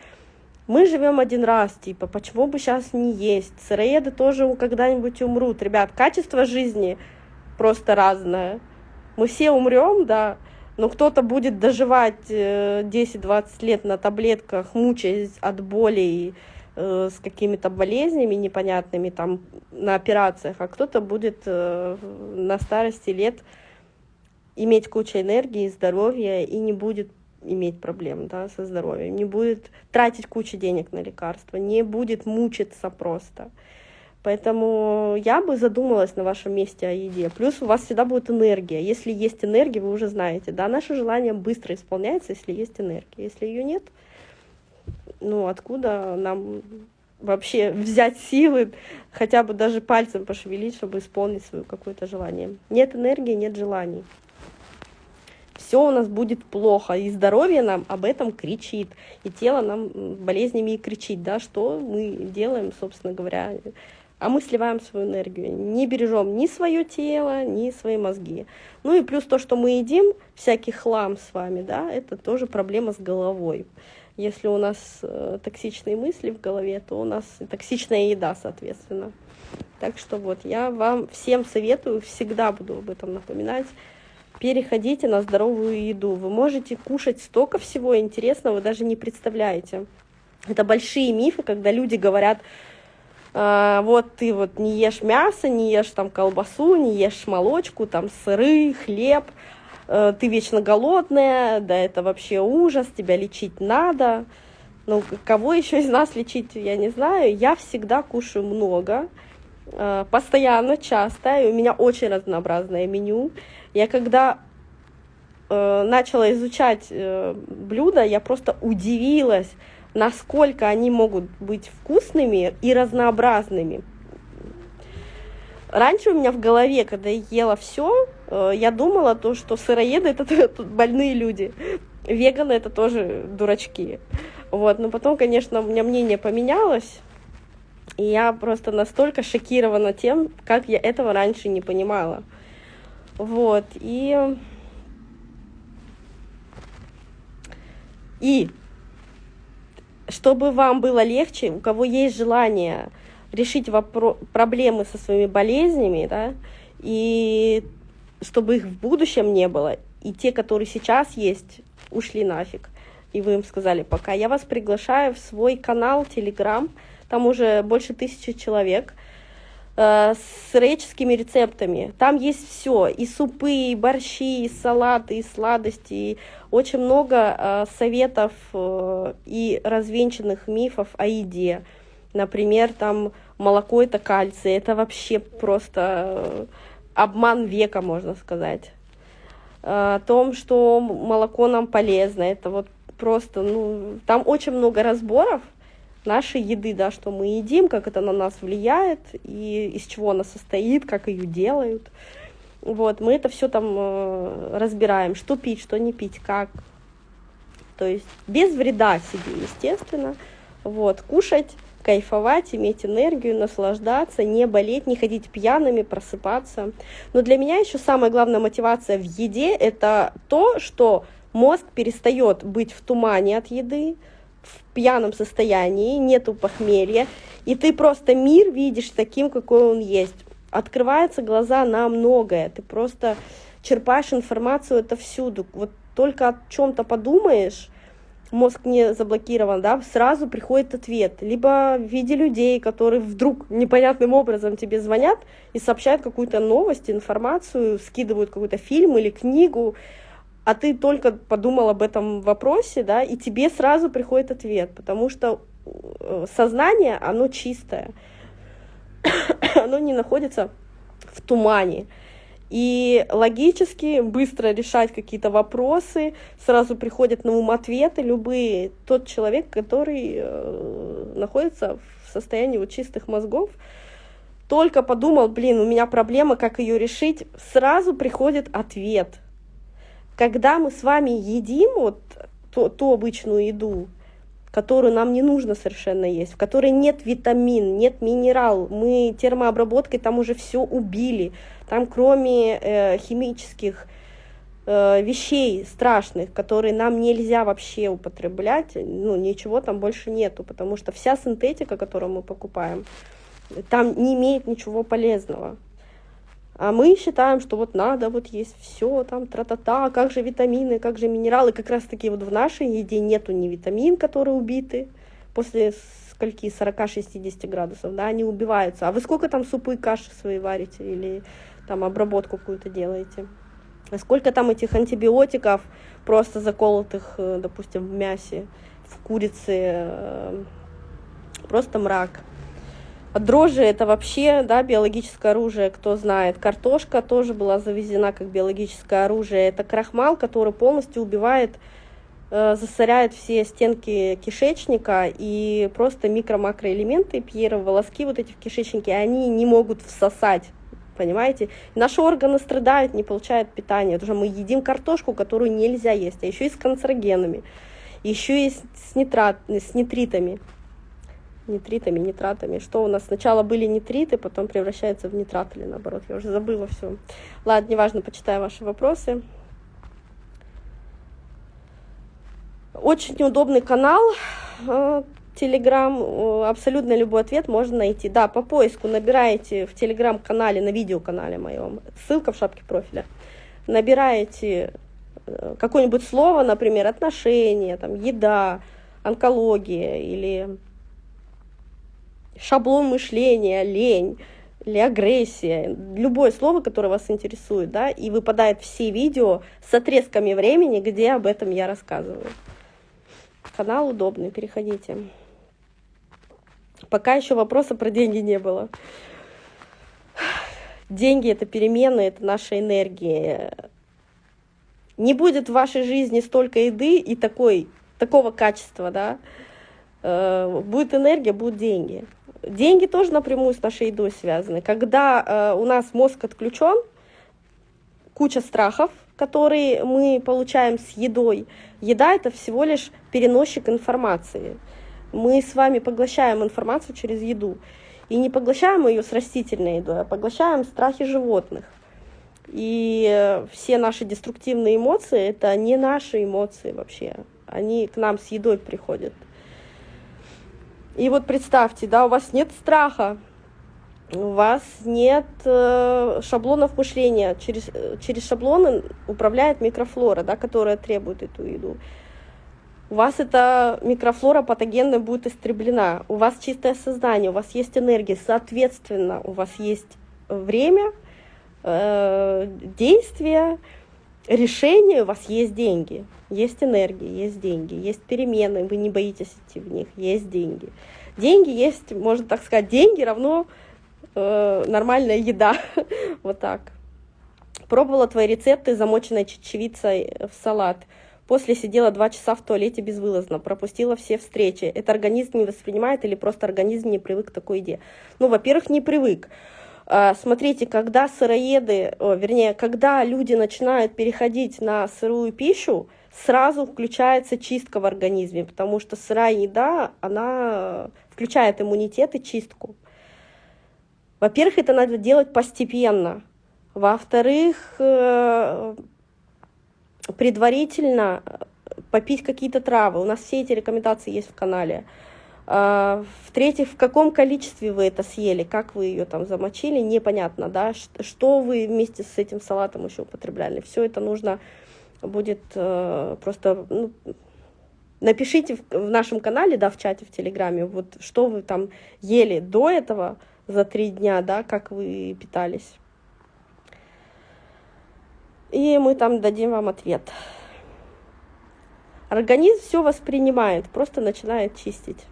Мы живем один раз, типа, почему бы сейчас не есть? Сыроеды тоже когда-нибудь умрут. Ребят, качество жизни просто разное. Мы все умрем, да, но кто-то будет доживать 10-20 э, лет на таблетках, мучаясь от боли Э, с какими-то болезнями непонятными там на операциях, а кто-то будет э, на старости лет иметь кучу энергии, здоровья и не будет иметь проблем да, со здоровьем, не будет тратить кучу денег на лекарства, не будет мучиться просто. Поэтому я бы задумалась на вашем месте о еде. Плюс у вас всегда будет энергия. Если есть энергия, вы уже знаете, да, наше желание быстро исполняется, если есть энергия. Если ее нет, ну, откуда нам вообще взять силы, хотя бы даже пальцем пошевелить, чтобы исполнить свое какое-то желание. Нет энергии, нет желаний. Все у нас будет плохо, и здоровье нам об этом кричит, и тело нам болезнями и кричит, да, что мы делаем, собственно говоря, а мы сливаем свою энергию, не бережем ни свое тело, ни свои мозги. Ну и плюс то, что мы едим, всякий хлам с вами, да, это тоже проблема с головой. Если у нас э, токсичные мысли в голове, то у нас токсичная еда, соответственно. Так что вот, я вам всем советую, всегда буду об этом напоминать, переходите на здоровую еду. Вы можете кушать столько всего интересного, вы даже не представляете. Это большие мифы, когда люди говорят, э, вот ты вот не ешь мясо, не ешь там колбасу, не ешь молочку, там сыры, хлеб, ты вечно голодная, да это вообще ужас, тебя лечить надо. Ну, кого еще из нас лечить, я не знаю. Я всегда кушаю много, э, постоянно, часто, и у меня очень разнообразное меню. Я когда э, начала изучать блюда, я просто удивилась, насколько они могут быть вкусными и разнообразными. Раньше у меня в голове, когда я ела все, э, я думала, то, что сыроеды это больные люди, веганы это тоже дурачки. Вот, но потом, конечно, у меня мнение поменялось, и я просто настолько шокирована тем, как я этого раньше не понимала. Вот, и... И чтобы вам было легче, у кого есть желание решить вопро- проблемы со своими болезнями, да, и чтобы их в будущем не было, и те, которые сейчас есть, ушли нафиг. И вы им сказали пока. Я вас приглашаю в свой канал Telegram, там уже больше тысячи человек, э, с греческими рецептами. Там есть все, и супы, и борщи, и салаты, и сладости, и очень много э, советов э, и развенчанных мифов о еде. Например, там молоко это кальций, это вообще просто э, обман века, можно сказать. Э, о том, что молоко нам полезно, это вот просто, ну, там очень много разборов нашей еды, да, что мы едим, как это на нас влияет, и из чего она состоит, как ее делают. Вот, мы это все там э, разбираем, что пить, что не пить, как. То есть без вреда себе, естественно. Вот, кушать кайфовать, иметь энергию, наслаждаться, не болеть, не ходить пьяными, просыпаться. Но для меня еще самая главная мотивация в еде – это то, что мозг перестает быть в тумане от еды, в пьяном состоянии, нету похмелья, и ты просто мир видишь таким, какой он есть. Открываются глаза на многое, ты просто черпаешь информацию это всюду. Вот только о чем-то подумаешь, мозг не заблокирован, да, сразу приходит ответ. Либо в виде людей, которые вдруг непонятным образом тебе звонят и сообщают какую-то новость, информацию, скидывают какой-то фильм или книгу, а ты только подумал об этом вопросе, да, и тебе сразу приходит ответ, потому что э, сознание, оно чистое, оно не находится в тумане. И логически быстро решать какие-то вопросы, сразу приходят на ум ответы любые. Тот человек, который э, находится в состоянии вот чистых мозгов, только подумал, блин, у меня проблема, как ее решить, сразу приходит ответ. Когда мы с вами едим вот ту, ту обычную еду, которую нам не нужно совершенно есть, в которой нет витамин, нет минерал, мы термообработкой там уже все убили, там кроме э, химических э, вещей страшных, которые нам нельзя вообще употреблять, ну ничего там больше нету, потому что вся синтетика, которую мы покупаем, там не имеет ничего полезного. А мы считаем, что вот надо вот есть все, там тра-та-та, как же витамины, как же минералы. Как раз таки вот в нашей еде нету ни витамин, которые убиты после скольки, 40-60 градусов, да, они убиваются. А вы сколько там супы и каши свои варите или там обработку какую-то делаете? А сколько там этих антибиотиков просто заколотых, э, допустим, в мясе, в курице, э, просто мрак. Дрожжи это вообще да, биологическое оружие, кто знает. Картошка тоже была завезена как биологическое оружие. Это крахмал, который полностью убивает, э, засоряет все стенки кишечника и просто микро-макроэлементы, пьеровые волоски вот эти в кишечнике, они не могут всосать понимаете? Наши органы страдают, не получают питания, потому что мы едим картошку, которую нельзя есть, а еще и с канцерогенами, еще и с, нитрат, с нитритами нитритами, нитратами. Что у нас сначала были нитриты, потом превращаются в нитрат или наоборот. Я уже забыла все. Ладно, неважно, почитаю ваши вопросы. Очень неудобный канал. Телеграм, э, абсолютно любой ответ можно найти. Да, по поиску набираете в Телеграм-канале, на видеоканале моем, ссылка в шапке профиля, набираете э, какое-нибудь слово, например, отношения, там, еда, онкология или шаблон мышления, лень или агрессия, любое слово, которое вас интересует, да, и выпадает все видео с отрезками времени, где об этом я рассказываю. Канал удобный, переходите. Пока еще вопроса про деньги не было. Деньги — это перемены, это наша энергия. Не будет в вашей жизни столько еды и такой, такого качества, да, э, будет энергия, будут деньги. Деньги тоже напрямую с нашей едой связаны. Когда э, у нас мозг отключен, куча страхов, которые мы получаем с едой. Еда это всего лишь переносчик информации. Мы с вами поглощаем информацию через еду. И не поглощаем ее с растительной едой, а поглощаем страхи животных. И э, все наши деструктивные эмоции это не наши эмоции вообще. Они к нам с едой приходят. И вот представьте, да, у вас нет страха, у вас нет э, шаблонов мышления. Через, э, через шаблоны управляет микрофлора, да, которая требует эту еду. У вас эта микрофлора патогенная будет истреблена. У вас чистое сознание, у вас есть энергия. Соответственно, у вас есть время, э, действия, решение, у вас есть деньги. Есть энергия, есть деньги, есть перемены, вы не боитесь идти в них, есть деньги. Деньги есть, можно так сказать, деньги равно э, нормальная еда. вот так. Пробовала твои рецепты замоченной чечевицей в салат. После сидела два часа в туалете безвылазно, пропустила все встречи. Это организм не воспринимает или просто организм не привык к такой еде? Ну, во-первых, не привык. А, смотрите, когда сыроеды, вернее, когда люди начинают переходить на сырую пищу, сразу включается чистка в организме, потому что сырая еда, она включает иммунитет и чистку. Во-первых, это надо делать постепенно. Во-вторых, э, предварительно попить какие-то травы. У нас все эти рекомендации есть в канале. А, в-третьих, в каком количестве вы это съели, как вы ее там замочили, непонятно, да, что вы вместе с этим салатом еще употребляли. Все это нужно будет э, просто, ну, напишите в, в нашем канале, да, в чате, в Телеграме, вот что вы там ели до этого за три дня, да, как вы питались. И мы там дадим вам ответ. Организм все воспринимает, просто начинает чистить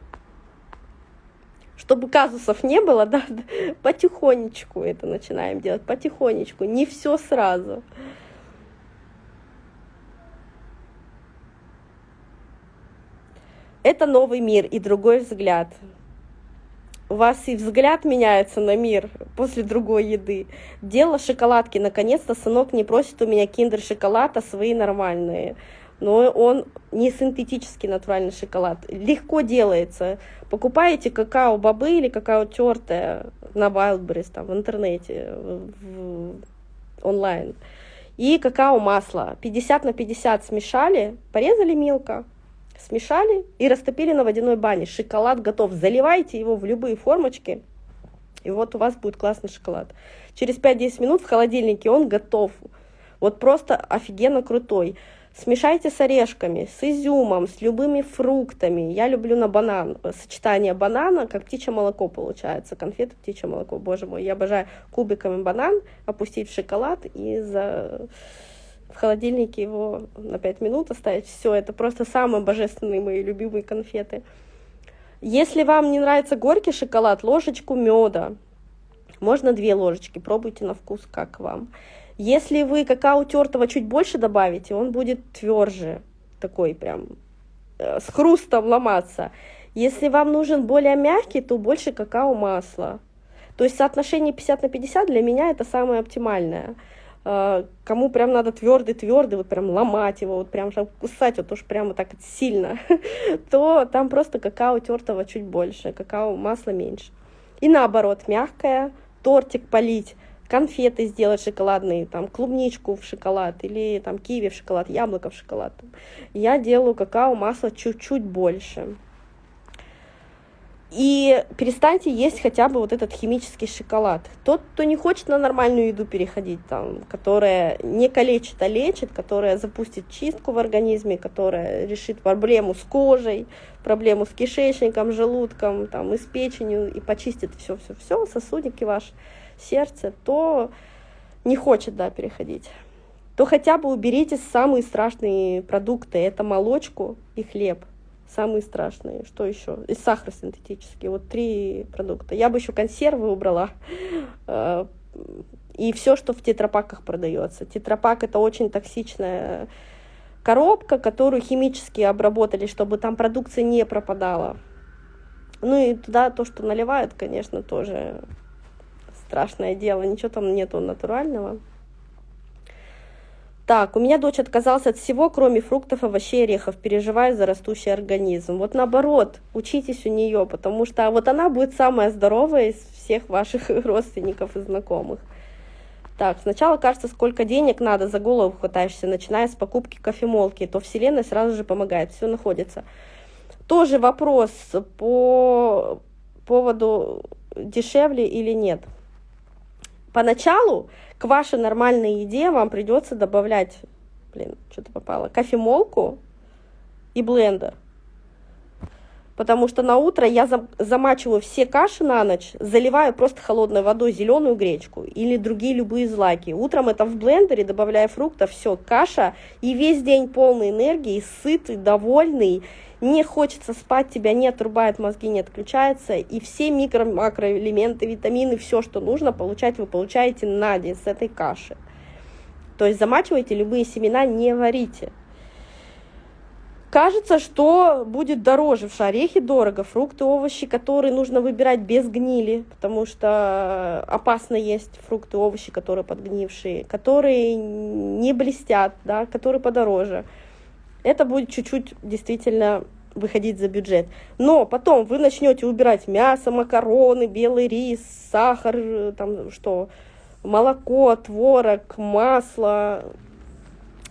чтобы казусов не было, да, потихонечку это начинаем делать, потихонечку, не все сразу. Это новый мир и другой взгляд. У вас и взгляд меняется на мир после другой еды. Дело шоколадки. Наконец-то сынок не просит у меня киндер-шоколад, а свои нормальные но он не синтетический натуральный шоколад. Легко делается. Покупаете какао-бобы или какао тертое на Wildberries, там, в интернете, в, онлайн. И какао-масло. 50 на 50 смешали, порезали мелко, смешали и растопили на водяной бане. Шоколад готов. Заливайте его в любые формочки, и вот у вас будет классный шоколад. Через 5-10 минут в холодильнике он готов. Вот просто офигенно крутой. Смешайте с орешками, с изюмом, с любыми фруктами. Я люблю на банан. Сочетание банана, как птичье молоко получается. Конфеты птичье молоко, боже мой. Я обожаю кубиками банан, опустить в шоколад и за... в холодильнике его на 5 минут оставить. Все, это просто самые божественные мои любимые конфеты. Если вам не нравится горький шоколад, ложечку меда. Можно две ложечки, пробуйте на вкус, как вам. Если вы какао тертого чуть больше добавите, он будет тверже, такой прям э, с хрустом ломаться. Если вам нужен более мягкий, то больше какао-масла. То есть соотношение 50 на 50 для меня это самое оптимальное. Э, кому прям надо твердый-твердый, вот прям ломать его, вот прям кусать, вот уж прямо так сильно, то там просто какао тертого чуть больше, какао масла меньше. И наоборот, мягкое, тортик полить конфеты сделать шоколадные, там, клубничку в шоколад или там киви в шоколад, яблоко в шоколад. Я делаю какао масло чуть-чуть больше. И перестаньте есть хотя бы вот этот химический шоколад. Тот, кто не хочет на нормальную еду переходить, там, которая не калечит, а лечит, которая запустит чистку в организме, которая решит проблему с кожей, проблему с кишечником, желудком, там, и с печенью, и почистит все-все-все, сосудики ваши, сердце, то не хочет, да, переходить, то хотя бы уберите самые страшные продукты. Это молочку и хлеб. Самые страшные. Что еще? И сахар синтетический. Вот три продукта. Я бы еще консервы убрала. Э, и все, что в тетрапаках продается. Тетрапак это очень токсичная коробка, которую химически обработали, чтобы там продукция не пропадала. Ну и туда то, что наливают, конечно, тоже страшное дело, ничего там нету натурального. Так, у меня дочь отказалась от всего, кроме фруктов, овощей, орехов, переживая за растущий организм. Вот наоборот, учитесь у нее, потому что вот она будет самая здоровая из всех ваших родственников и знакомых. Так, сначала кажется, сколько денег надо, за голову хватаешься, начиная с покупки кофемолки, то Вселенная сразу же помогает, все находится. Тоже вопрос по поводу дешевле или нет. Поначалу к вашей нормальной еде вам придется добавлять, блин, что-то попало, кофемолку и блендер. Потому что на утро я замачиваю все каши на ночь, заливаю просто холодной водой зеленую гречку или другие любые злаки. Утром это в блендере, добавляя фруктов, все, каша, и весь день полный энергии, сытый, довольный, не хочется спать, тебя не отрубает, мозги не отключаются, и все микро макроэлементы, витамины, все, что нужно получать, вы получаете на день с этой каши. То есть замачивайте любые семена, не варите. Кажется, что будет дороже. В орехи дорого, фрукты, овощи, которые нужно выбирать без гнили, потому что опасно есть фрукты, овощи, которые подгнившие, которые не блестят, да, которые подороже. Это будет чуть-чуть действительно выходить за бюджет. Но потом вы начнете убирать мясо, макароны, белый рис, сахар, там что, молоко, творог, масло,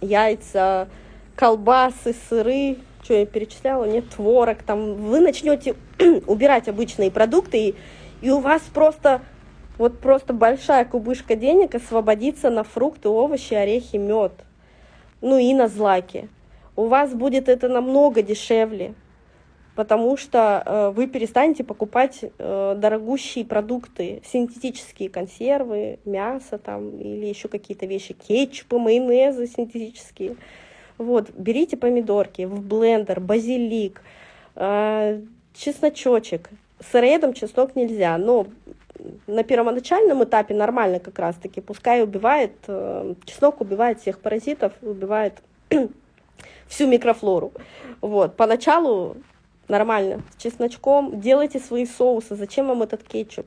яйца, колбасы, сыры, что я перечисляла, нет, творог, там вы начнете убирать обычные продукты, и, и у вас просто вот просто большая кубышка денег освободится на фрукты, овощи, орехи, мед, ну и на злаки. У вас будет это намного дешевле, потому что э, вы перестанете покупать э, дорогущие продукты, синтетические консервы, мясо там или еще какие-то вещи, кетчупы, майонезы синтетические. Вот, берите помидорки в блендер, базилик, э, чесночочек. Сыроедом чеснок нельзя, но на первоначальном этапе нормально как раз-таки. Пускай убивает, э, чеснок убивает всех паразитов, убивает всю микрофлору. Вот, поначалу нормально, с чесночком. Делайте свои соусы. Зачем вам этот кетчуп?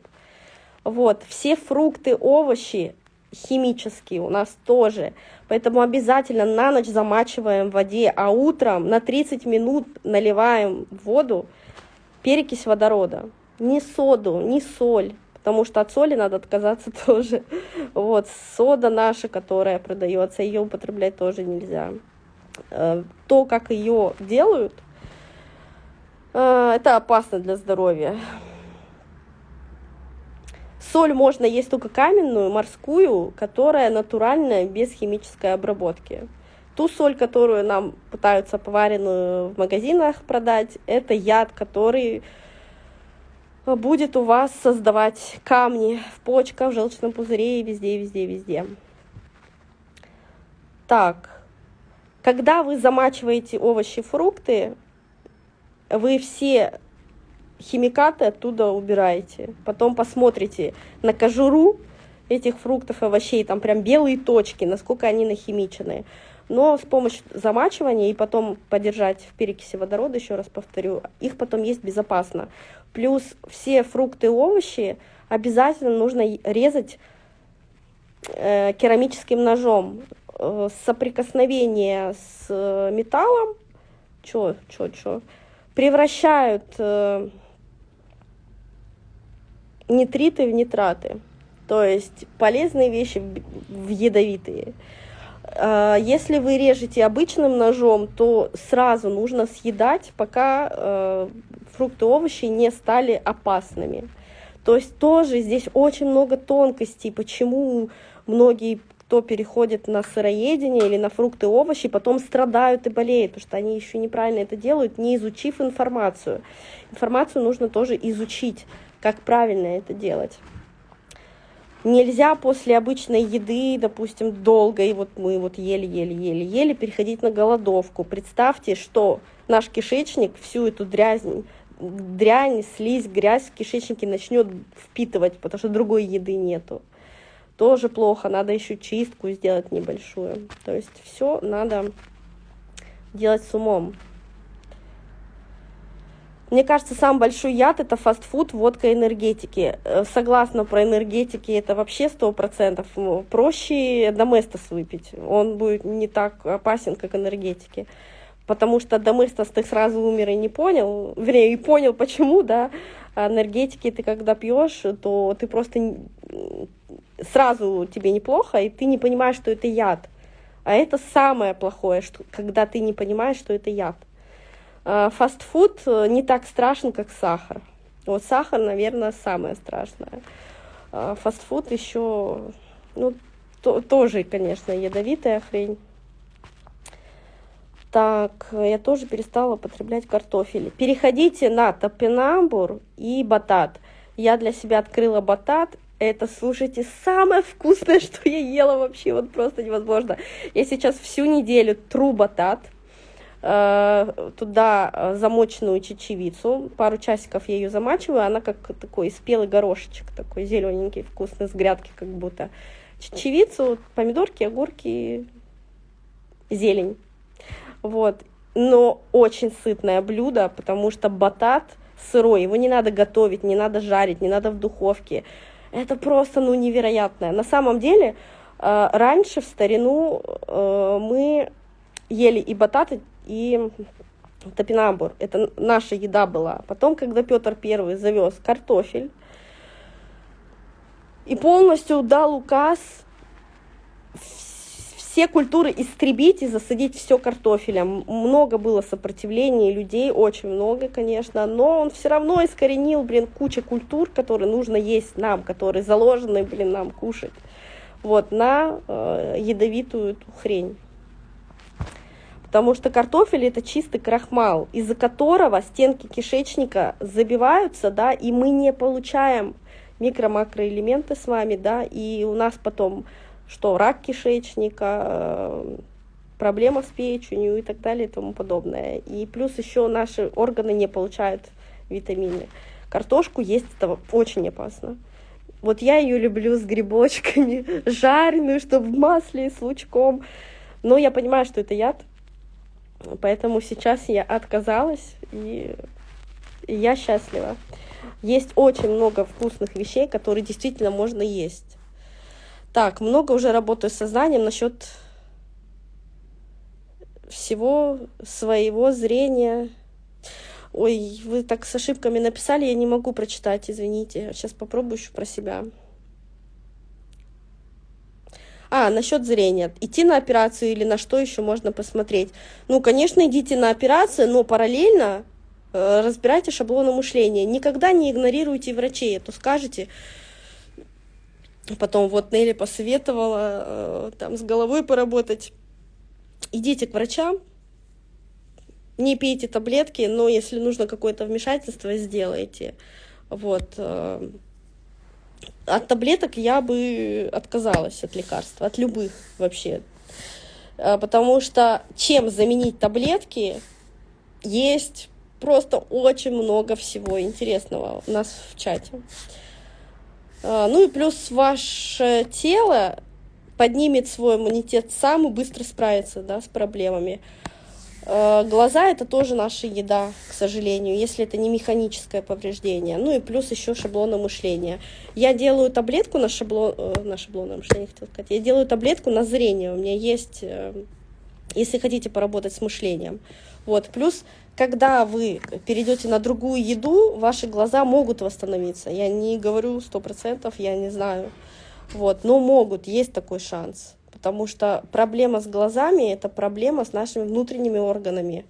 Вот, все фрукты, овощи химические у нас тоже. Поэтому обязательно на ночь замачиваем в воде, а утром на 30 минут наливаем в воду перекись водорода. Не соду, не соль, потому что от соли надо отказаться тоже. Вот, сода наша, которая продается, ее употреблять тоже нельзя. Э, то, как ее делают, э, это опасно для здоровья. Соль можно есть только каменную, морскую, которая натуральная, без химической обработки. Ту соль, которую нам пытаются поваренную в магазинах продать, это яд, который будет у вас создавать камни в почках, в желчном пузыре и везде, везде, везде. Так, когда вы замачиваете овощи, фрукты, вы все химикаты оттуда убираете. Потом посмотрите на кожуру этих фруктов и овощей, там прям белые точки, насколько они нахимичены. Но с помощью замачивания и потом подержать в перекиси водорода, еще раз повторю, их потом есть безопасно. Плюс все фрукты и овощи обязательно нужно резать э, керамическим ножом. Э, соприкосновение с э, металлом, чё, чё, чё, превращают э, нитриты в нитраты. То есть полезные вещи в ядовитые. Если вы режете обычным ножом, то сразу нужно съедать, пока фрукты и овощи не стали опасными. То есть тоже здесь очень много тонкостей, почему многие, кто переходит на сыроедение или на фрукты и овощи, потом страдают и болеют, потому что они еще неправильно это делают, не изучив информацию. Информацию нужно тоже изучить, как правильно это делать. Нельзя после обычной еды, допустим, долго, и вот мы вот ели-ели-ели-ели, переходить на голодовку. Представьте, что наш кишечник всю эту дрянь, дрянь, слизь, грязь в кишечнике начнет впитывать, потому что другой еды нету. Тоже плохо, надо еще чистку сделать небольшую. То есть все надо делать с умом. Мне кажется, самый большой яд – это фастфуд, водка, энергетики. Э, согласна про энергетики, это вообще сто процентов. Проще доместос выпить, он будет не так опасен, как энергетики. Потому что доместос ты сразу умер и не понял, вернее, и понял почему, да. А энергетики ты когда пьешь, то ты просто сразу тебе неплохо, и ты не понимаешь, что это яд. А это самое плохое, что, когда ты не понимаешь, что это яд. А, фастфуд э, не так страшен, как сахар. Вот сахар, наверное, самое страшное. А, фастфуд еще, ну, то, тоже, конечно, ядовитая хрень. Так, я тоже перестала употреблять картофель. Переходите на топинамбур и батат. Я для себя открыла батат. Это, слушайте, самое вкусное, что я ела вообще, вот просто невозможно. Я сейчас всю неделю тру батат Э, туда э, замоченную чечевицу. Пару часиков я ее замачиваю. Она как такой спелый горошечек, такой зелененький, вкусный, с грядки как будто. Чечевицу, помидорки, огурки, зелень. Вот. Но очень сытное блюдо, потому что батат сырой, его не надо готовить, не надо жарить, не надо в духовке. Это просто, ну, невероятное. На самом деле, э, раньше, в старину, мы ели и бататы, и топинамбур. Это наша еда была. Потом, когда Петр Первый завез картофель и полностью дал указ все культуры истребить и засадить все картофелем. Много было сопротивления людей, очень много, конечно, но он все равно искоренил, блин, куча культур, которые нужно есть нам, которые заложены, блин, нам кушать, вот, на э, ядовитую эту хрень. Потому что картофель это чистый крахмал, из-за которого стенки кишечника забиваются, да, и мы не получаем микро-макроэлементы с вами, да, и у нас потом что рак кишечника, э, проблема с печенью и так далее и тому подобное. И плюс еще наши органы не получают витамины. Картошку есть это очень опасно. Вот я ее люблю с грибочками, жареную, чтобы в масле с лучком. Но я понимаю, что это яд, поэтому сейчас я отказалась, и я счастлива. Есть очень много вкусных вещей, которые действительно можно есть. Так, много уже работаю с сознанием насчет всего своего зрения. Ой, вы так с ошибками написали, я не могу прочитать, извините. Сейчас попробую еще про себя. А, насчет зрения. Идти на операцию или на что еще можно посмотреть? Ну, конечно, идите на операцию, но параллельно э, разбирайте шаблоны мышления. Никогда не игнорируйте врачей, а то скажете, Потом вот Нелли посоветовала э, там с головой поработать. Идите к врачам, не пейте таблетки, но если нужно какое-то вмешательство, сделайте. Вот. Э, от таблеток я бы отказалась от лекарств, от любых вообще. Э, потому что чем заменить таблетки, есть просто очень много всего интересного у нас в чате. А, ну и плюс ваше тело поднимет свой иммунитет сам и быстро справится да, с проблемами. А, глаза это тоже наша еда, к сожалению, если это не механическое повреждение. Ну и плюс еще шаблоны мышления. Я делаю таблетку на шаблон, э, на шаблонное мышление, хотел сказать. Я делаю таблетку на зрение. У меня есть, э, если хотите поработать с мышлением. Вот. Плюс когда вы перейдете на другую еду, ваши глаза могут восстановиться. Я не говорю сто процентов, я не знаю. Вот, но могут, есть такой шанс. Потому что проблема с глазами – это проблема с нашими внутренними органами.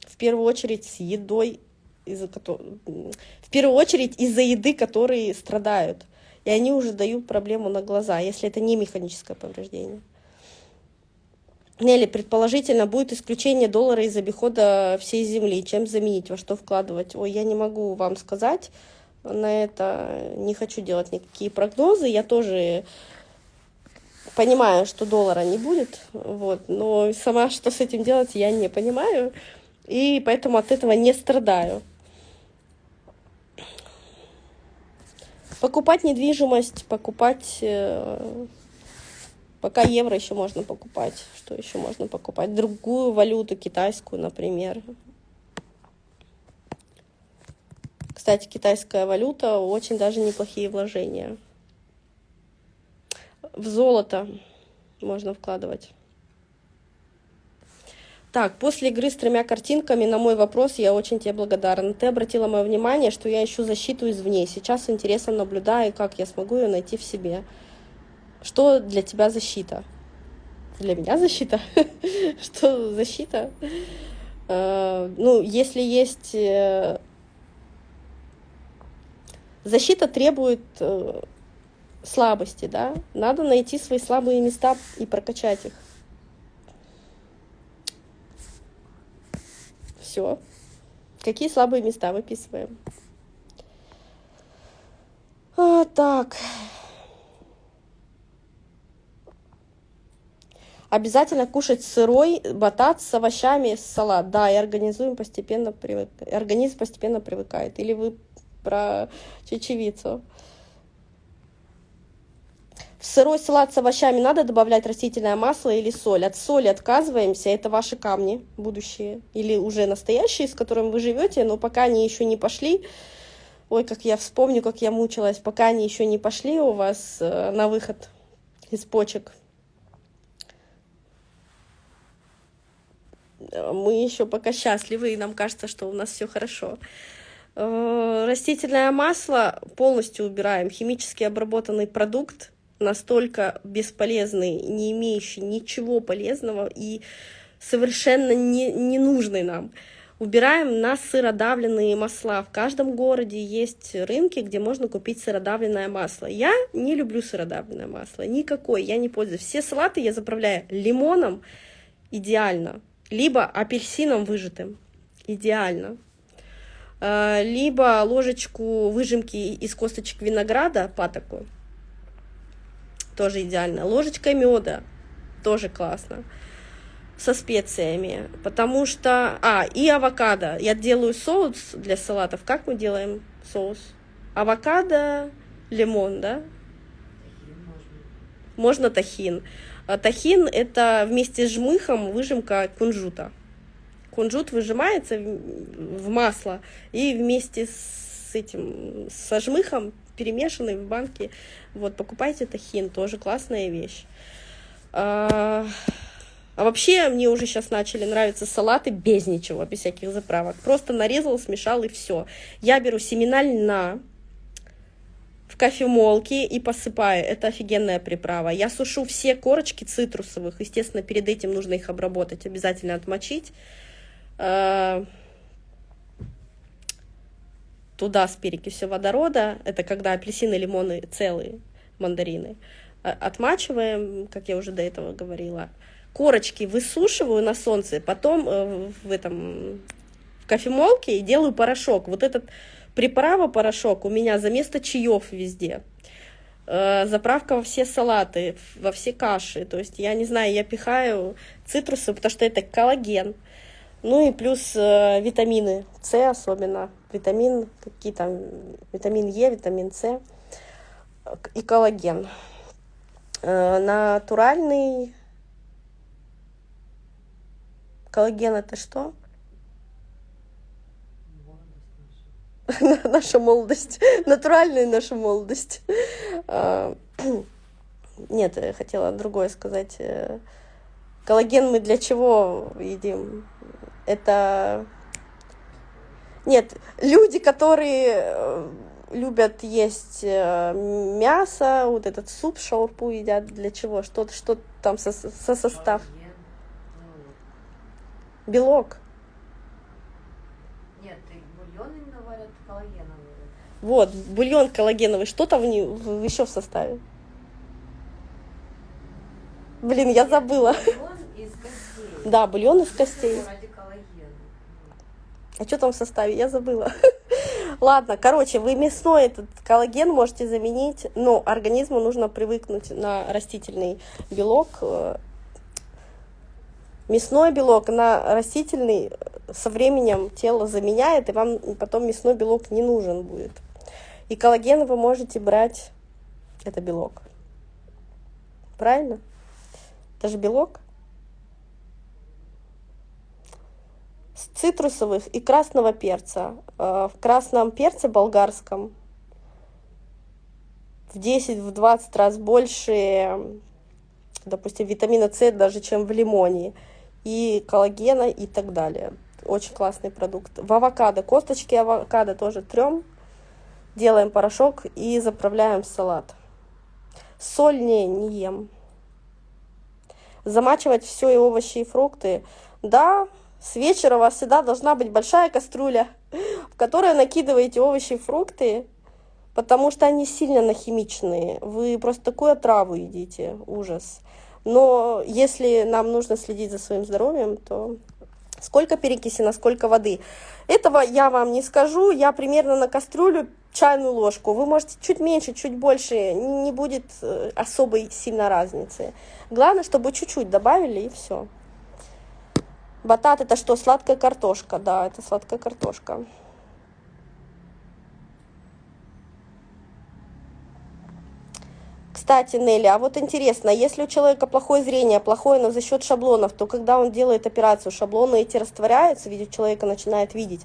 В первую очередь с едой, которой, в первую очередь из-за еды, которые страдают. И они уже дают проблему на глаза, если это не механическое повреждение. Нелли, предположительно, будет исключение доллара из обихода всей земли. Чем заменить, во что вкладывать? Ой, я не могу вам сказать на это. Не хочу делать никакие прогнозы. Я тоже понимаю, что доллара не будет, вот, но сама что с этим делать, я не понимаю, и поэтому от этого не страдаю. Покупать недвижимость, покупать э, Пока евро еще можно покупать. Что еще можно покупать? Другую валюту, китайскую, например. Кстати, китайская валюта очень даже неплохие вложения. В золото можно вкладывать. Так, после игры с тремя картинками на мой вопрос я очень тебе благодарна. Ты обратила мое внимание, что я ищу защиту извне. Сейчас с интересом наблюдаю, как я смогу ее найти в себе. Что для тебя защита? Для меня защита? Что защита? Э, ну, если есть... Э, защита требует э, слабости, да? Надо найти свои слабые места и прокачать их. Все. Какие слабые места выписываем? А, так. Обязательно кушать сырой батат с овощами, салат. Да, и организуем постепенно привык... организм постепенно привыкает. Или вы про чечевицу. В сырой салат с овощами надо добавлять растительное масло или соль. От соли отказываемся, это ваши камни будущие. Или уже настоящие, с которыми вы живете, но пока они еще не пошли. Ой, как я вспомню, как я мучилась, пока они еще не пошли у вас э, на выход из почек мы еще пока счастливы, и нам кажется, что у нас все хорошо. Э, растительное масло полностью убираем. Химически обработанный продукт настолько бесполезный, не имеющий ничего полезного и совершенно не, ненужный нам. Убираем на сыродавленные масла. В каждом городе есть рынки, где можно купить сыродавленное масло. Я не люблю сыродавленное масло, никакой, я не пользуюсь. Все салаты я заправляю лимоном, идеально, либо апельсином выжатым, идеально. Э, либо ложечку выжимки из косточек винограда, патоку, тоже идеально. Ложечка меда, тоже классно. Со специями, потому что... А, и авокадо. Я делаю соус для салатов. Как мы делаем соус? Авокадо, лимон, да? Можно тахин. А тахин – это вместе с жмыхом выжимка кунжута кунжут выжимается в масло и вместе с этим, со жмыхом перемешанный в банке. Вот, покупайте тахин, тоже классная вещь. А, а вообще мне уже сейчас начали нравиться салаты без ничего, без всяких заправок. Просто нарезал, смешал и все. Я беру семена льна в кофемолке и посыпаю. Это офигенная приправа. Я сушу все корочки цитрусовых. Естественно, перед этим нужно их обработать, обязательно отмочить. Э, туда с перекисью водорода, это когда апельсины, лимоны целые, мандарины, э, отмачиваем, как я уже до этого говорила, корочки высушиваю на солнце, потом э, в этом в кофемолке и делаю порошок. Вот этот приправа порошок у меня за место чаев везде. Заправка во все салаты, во все каши. То есть я не знаю, я пихаю цитрусы, потому что это коллаген. Ну и плюс э, витамины С особенно, витамин, какие там, витамин Е, витамин С и коллаген. Э, натуральный коллаген это что? наша молодость, натуральная наша молодость. А, нет, я хотела другое сказать. Э, коллаген мы для чего едим? это... Нет, люди, которые э, любят есть э, мясо, вот этот суп, шаурпу едят, для чего? Что, что там со, со состав? Белок. Нет, бульон именно варят коллагеновый. Вот, бульон коллагеновый. Что там в, еще в составе? Блин, я забыла. Бульон из костей. Да, бульон из костей. А что там в составе? Я забыла. Ладно, короче, вы мясной этот коллаген можете заменить, но организму нужно привыкнуть на растительный белок. Мясной белок на растительный со временем тело заменяет, и вам потом мясной белок не нужен будет. И коллаген вы можете брать, это белок. Правильно? Это же белок. цитрусовых и красного перца. Э, в красном перце болгарском в 10-20 раз больше, допустим, витамина С даже, чем в лимоне, и коллагена и так далее. Очень классный продукт. В авокадо, косточки авокадо тоже трем, делаем порошок и заправляем салат. Соль не, не ем. Замачивать все и овощи, и фрукты. Да, с вечера у вас всегда должна быть большая кастрюля, в которой накидываете овощи и фрукты, потому что они сильно нахимичные. Вы просто такую отраву едите, ужас. Но если нам нужно следить за своим здоровьем, то сколько перекиси на сколько воды. Этого я вам не скажу. Я примерно на кастрюлю чайную ложку. Вы можете чуть меньше, чуть больше. Не будет э, особой сильно разницы. Главное, чтобы чуть-чуть добавили и все. Батат это что? Сладкая картошка. Да, это сладкая картошка. Кстати, Нелли, а вот интересно, если у человека плохое зрение, плохое, но за счет шаблонов, то когда он делает операцию, шаблоны эти растворяются, видит человека начинает видеть?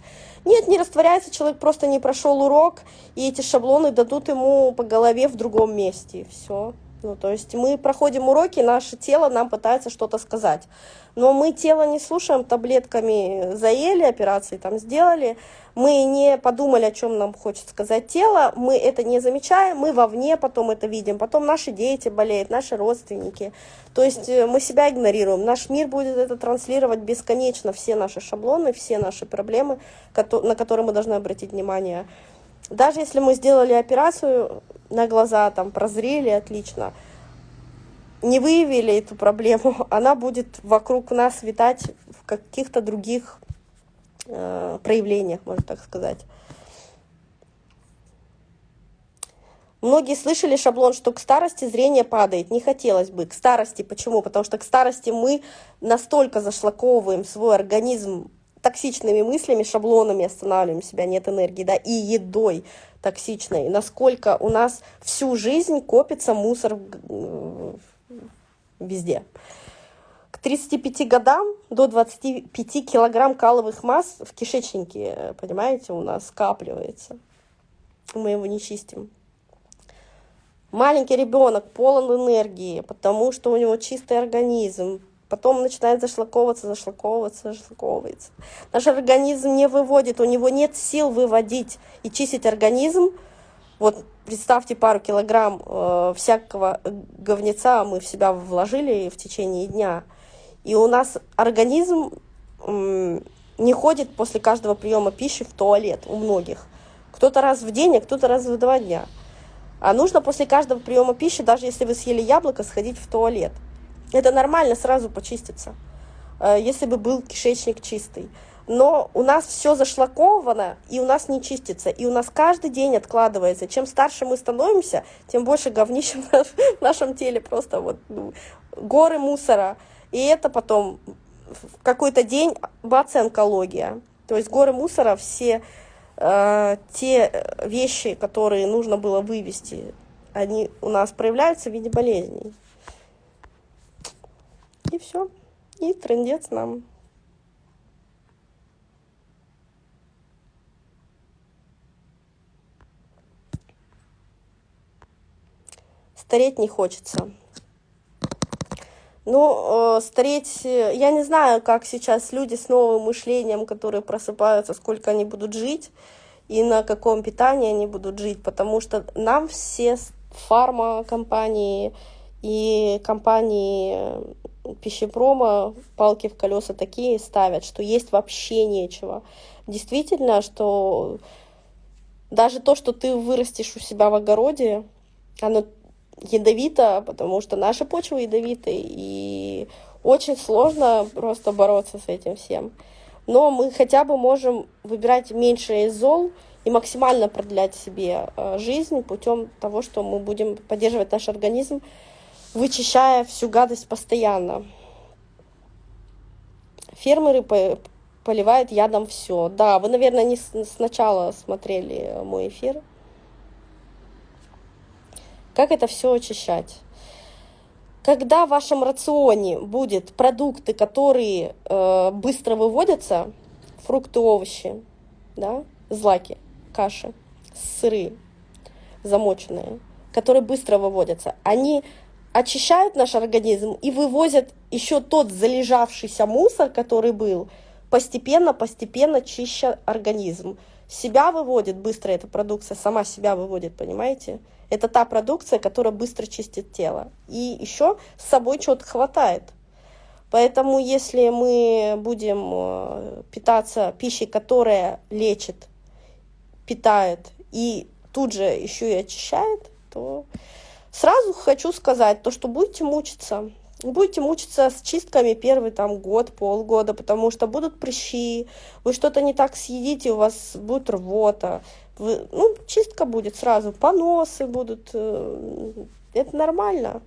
Нет, не растворяется, человек просто не прошел урок, и эти шаблоны дадут ему по голове в другом месте. Все. Ну, то есть мы проходим уроки, наше тело нам пытается что-то сказать. Но мы тело не слушаем, таблетками заели, операции там сделали, мы не подумали, о чем нам хочет сказать тело, мы это не замечаем, мы вовне потом это видим, потом наши дети болеют, наши родственники. То есть э, мы себя игнорируем. Наш мир будет это транслировать бесконечно, все наши шаблоны, все наши проблемы, на которые мы должны обратить внимание. Даже если мы сделали операцию на глаза, там, прозрели, отлично, не выявили эту проблему, она будет вокруг нас витать в каких-то других э, проявлениях, можно так сказать. Многие слышали шаблон, что к старости зрение падает. Не хотелось бы. К старости. Почему? Потому что к старости мы настолько зашлаковываем свой организм токсичными мыслями, шаблонами останавливаем себя, нет энергии, да, и едой токсичной, насколько у нас всю жизнь копится мусор везде. К 35 годам до 25 килограмм каловых масс в кишечнике, понимаете, у нас скапливается. Мы его не чистим. Маленький ребенок полон энергии, потому что у него чистый организм, потом начинает зашлаковываться, зашлаковываться, зашлаковывается. Наш организм не выводит, у него нет сил выводить и чистить организм. Вот представьте пару килограмм э, всякого говнеца мы в себя вложили в течение дня, и у нас организм э, не ходит после каждого приема пищи в туалет у многих. Кто-то раз в день, а кто-то раз в два дня. А нужно после каждого приема пищи, даже если вы съели яблоко, сходить в туалет. Это нормально сразу почиститься, э, если бы был кишечник чистый. Но у нас все зашлаковано, и у нас не чистится, и у нас каждый день откладывается. Чем старше мы становимся, тем больше говнища в нашем теле, просто вот ну, горы мусора. И это потом в какой-то день бац, онкология. То есть горы мусора, все э, те вещи, которые нужно было вывести, они у нас проявляются в виде болезней. И все. И трендец нам. Стареть не хочется. Ну, э, стареть, я не знаю, как сейчас люди с новым мышлением, которые просыпаются, сколько они будут жить и на каком питании они будут жить, потому что нам все фармакомпании и компании пищепрома палки в колеса такие ставят, что есть вообще нечего. Действительно, что даже то, что ты вырастешь у себя в огороде, оно ядовито, потому что наша почва ядовитая, и очень сложно просто бороться с этим всем. Но мы хотя бы можем выбирать меньше из зол и максимально продлять себе э, жизнь путем того, что мы будем поддерживать наш организм вычищая всю гадость постоянно. Фермеры поливают ядом все. Да, вы, наверное, не сначала смотрели мой эфир. Как это все очищать? Когда в вашем рационе будет продукты, которые э, быстро выводятся, фрукты, овощи, да, злаки, каши, сыры замоченные, которые быстро выводятся, они очищают наш организм и вывозят еще тот залежавшийся мусор, который был, постепенно, постепенно чища организм. Себя выводит быстро эта продукция, сама себя выводит, понимаете? Это та продукция, которая быстро чистит тело. И еще с собой чего-то хватает. Поэтому если мы будем э, питаться пищей, которая лечит, питает и тут же еще и очищает, то Сразу хочу сказать, то, что будете мучиться. Будете мучиться с чистками первый там год, полгода, потому что будут прыщи, вы что-то не так съедите, у вас будет рвота, вы, ну, чистка будет сразу, поносы будут, э, это нормально.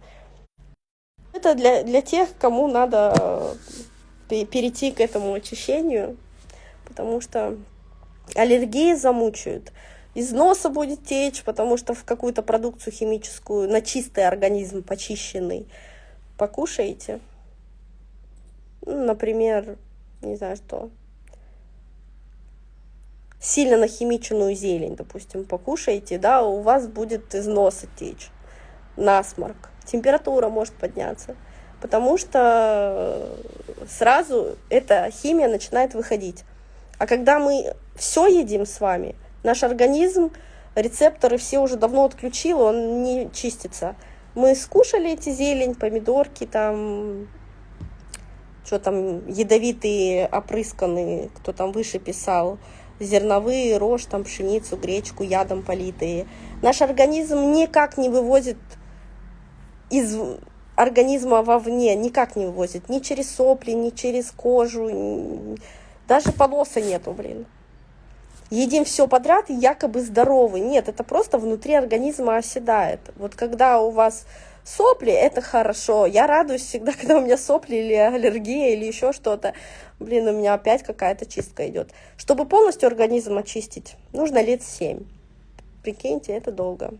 Это для, для тех, кому надо э, перейти к этому очищению, потому что аллергии замучают из носа будет течь, потому что в какую-то продукцию химическую на чистый организм почищенный покушаете. Ну, например, не знаю что, сильно нахимиченную зелень, допустим, покушаете, да, у вас будет из носа течь. насморк, температура может подняться, потому что сразу эта химия начинает выходить. А когда мы все едим с вами, наш организм рецепторы все уже давно отключил, он не чистится. Мы скушали эти зелень, помидорки, там, что там, ядовитые, опрысканные, кто там выше писал, зерновые, рожь, там, пшеницу, гречку, ядом политые. Наш организм никак не вывозит из организма вовне, никак не вывозит, ни через сопли, ни через кожу, даже поноса нету, блин едим все подряд и якобы здоровы. Нет, это просто внутри организма оседает. Вот когда у вас сопли, это хорошо. Я радуюсь всегда, когда у меня сопли или аллергия или еще что-то. Блин, у меня опять какая-то чистка идет. Чтобы полностью организм очистить, нужно лет 7. Прикиньте, это долго.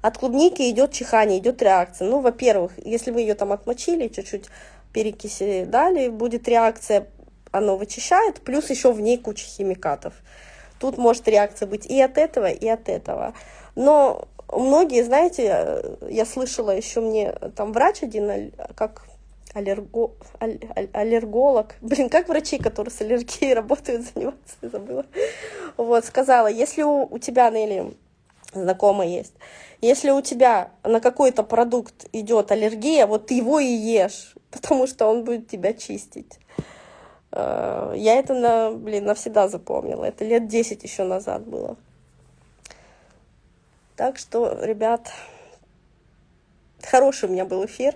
От клубники идет чихание, идет реакция. Ну, во-первых, если вы ее там отмочили, чуть-чуть перекиси дали, будет реакция оно вычищает, плюс еще в ней куча химикатов. Тут может реакция быть и от этого, и от этого. Но многие, знаете, я слышала еще мне там врач один, как аллерго, аллерголог, блин, как врачи, которые с аллергией работают, заниматься, забыла. Вот, сказала, если у, у тебя, Нелли, знакомая есть, если у тебя на какой-то продукт идет аллергия, вот ты его и ешь, потому что он будет тебя чистить. Э, я это, на, блин, навсегда запомнила. Это лет 10 еще назад было. Так что, ребят, хороший у меня был эфир.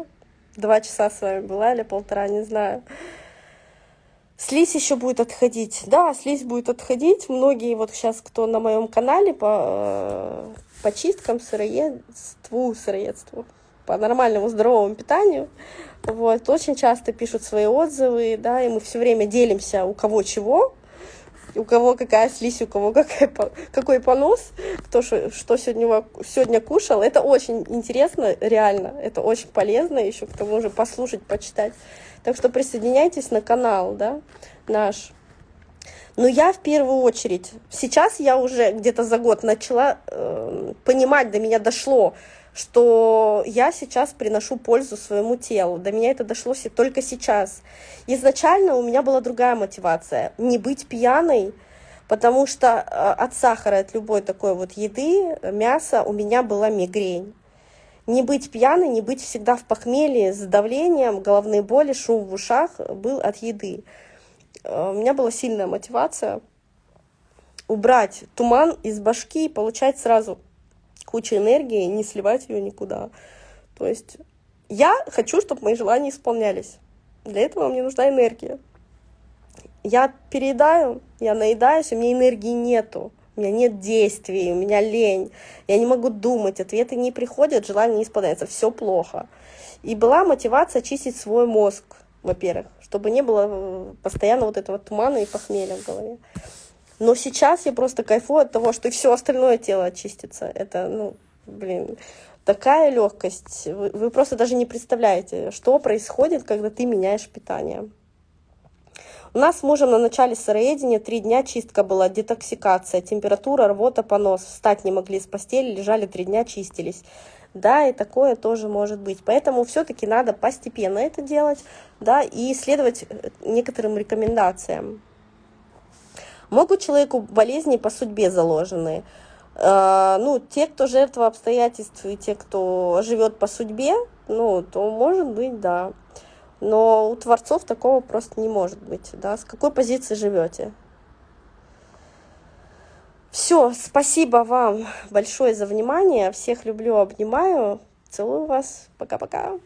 Два часа с вами была или полтора, не знаю. Слизь еще будет отходить. Да, слизь будет отходить. Многие вот сейчас, кто на моем канале по, э, по чисткам, сыроедству, сыроедству, по нормальному здоровому питанию, вот, очень часто пишут свои отзывы, да, и мы все время делимся, у кого чего, у кого какая слизь, у кого какая, какой понос, кто что, что сегодня, сегодня кушал. Это очень интересно, реально, это очень полезно еще к тому же послушать, почитать. Так что присоединяйтесь на канал, да, наш. Но я в первую очередь, сейчас я уже где-то за год начала э, понимать, до меня дошло, что я сейчас приношу пользу своему телу. До меня это дошло только сейчас. Изначально у меня была другая мотивация. Не быть пьяной, потому что э, от сахара, от любой такой вот еды, мяса у меня была мигрень. Не быть пьяной, не быть всегда в похмелье с давлением, головные боли, шум в ушах был от еды. Э, у меня была сильная мотивация убрать туман из башки и получать сразу куча энергии, не сливать ее никуда. То есть я хочу, чтобы мои желания исполнялись. Для этого мне нужна энергия. Я переедаю, я наедаюсь, у меня энергии нету. У меня нет действий, у меня лень. Я не могу думать, ответы не приходят, желание не исполняется. Все плохо. И была мотивация очистить свой мозг, во-первых, чтобы не было э, постоянно вот этого тумана и похмелья в голове. Но сейчас я просто кайфую от того, что все остальное тело очистится. Это, ну, блин, такая легкость. Вы, вы просто даже не представляете, что происходит, когда ты меняешь питание. У нас с мужем на начале сыроедения три дня чистка была, детоксикация, температура, рвота, понос. Встать не могли с постели, лежали три дня, чистились. Да, и такое тоже может быть. Поэтому все-таки надо постепенно это делать, да, и следовать э, некоторым рекомендациям. Могут человеку болезни по судьбе заложенные. А, ну, те, кто жертва обстоятельств, и те, кто живет по судьбе, ну, то может быть, да. Но у творцов такого просто не может быть, да. С какой позиции живете? Все, спасибо вам большое за внимание. Всех люблю, обнимаю. Целую вас. Пока-пока.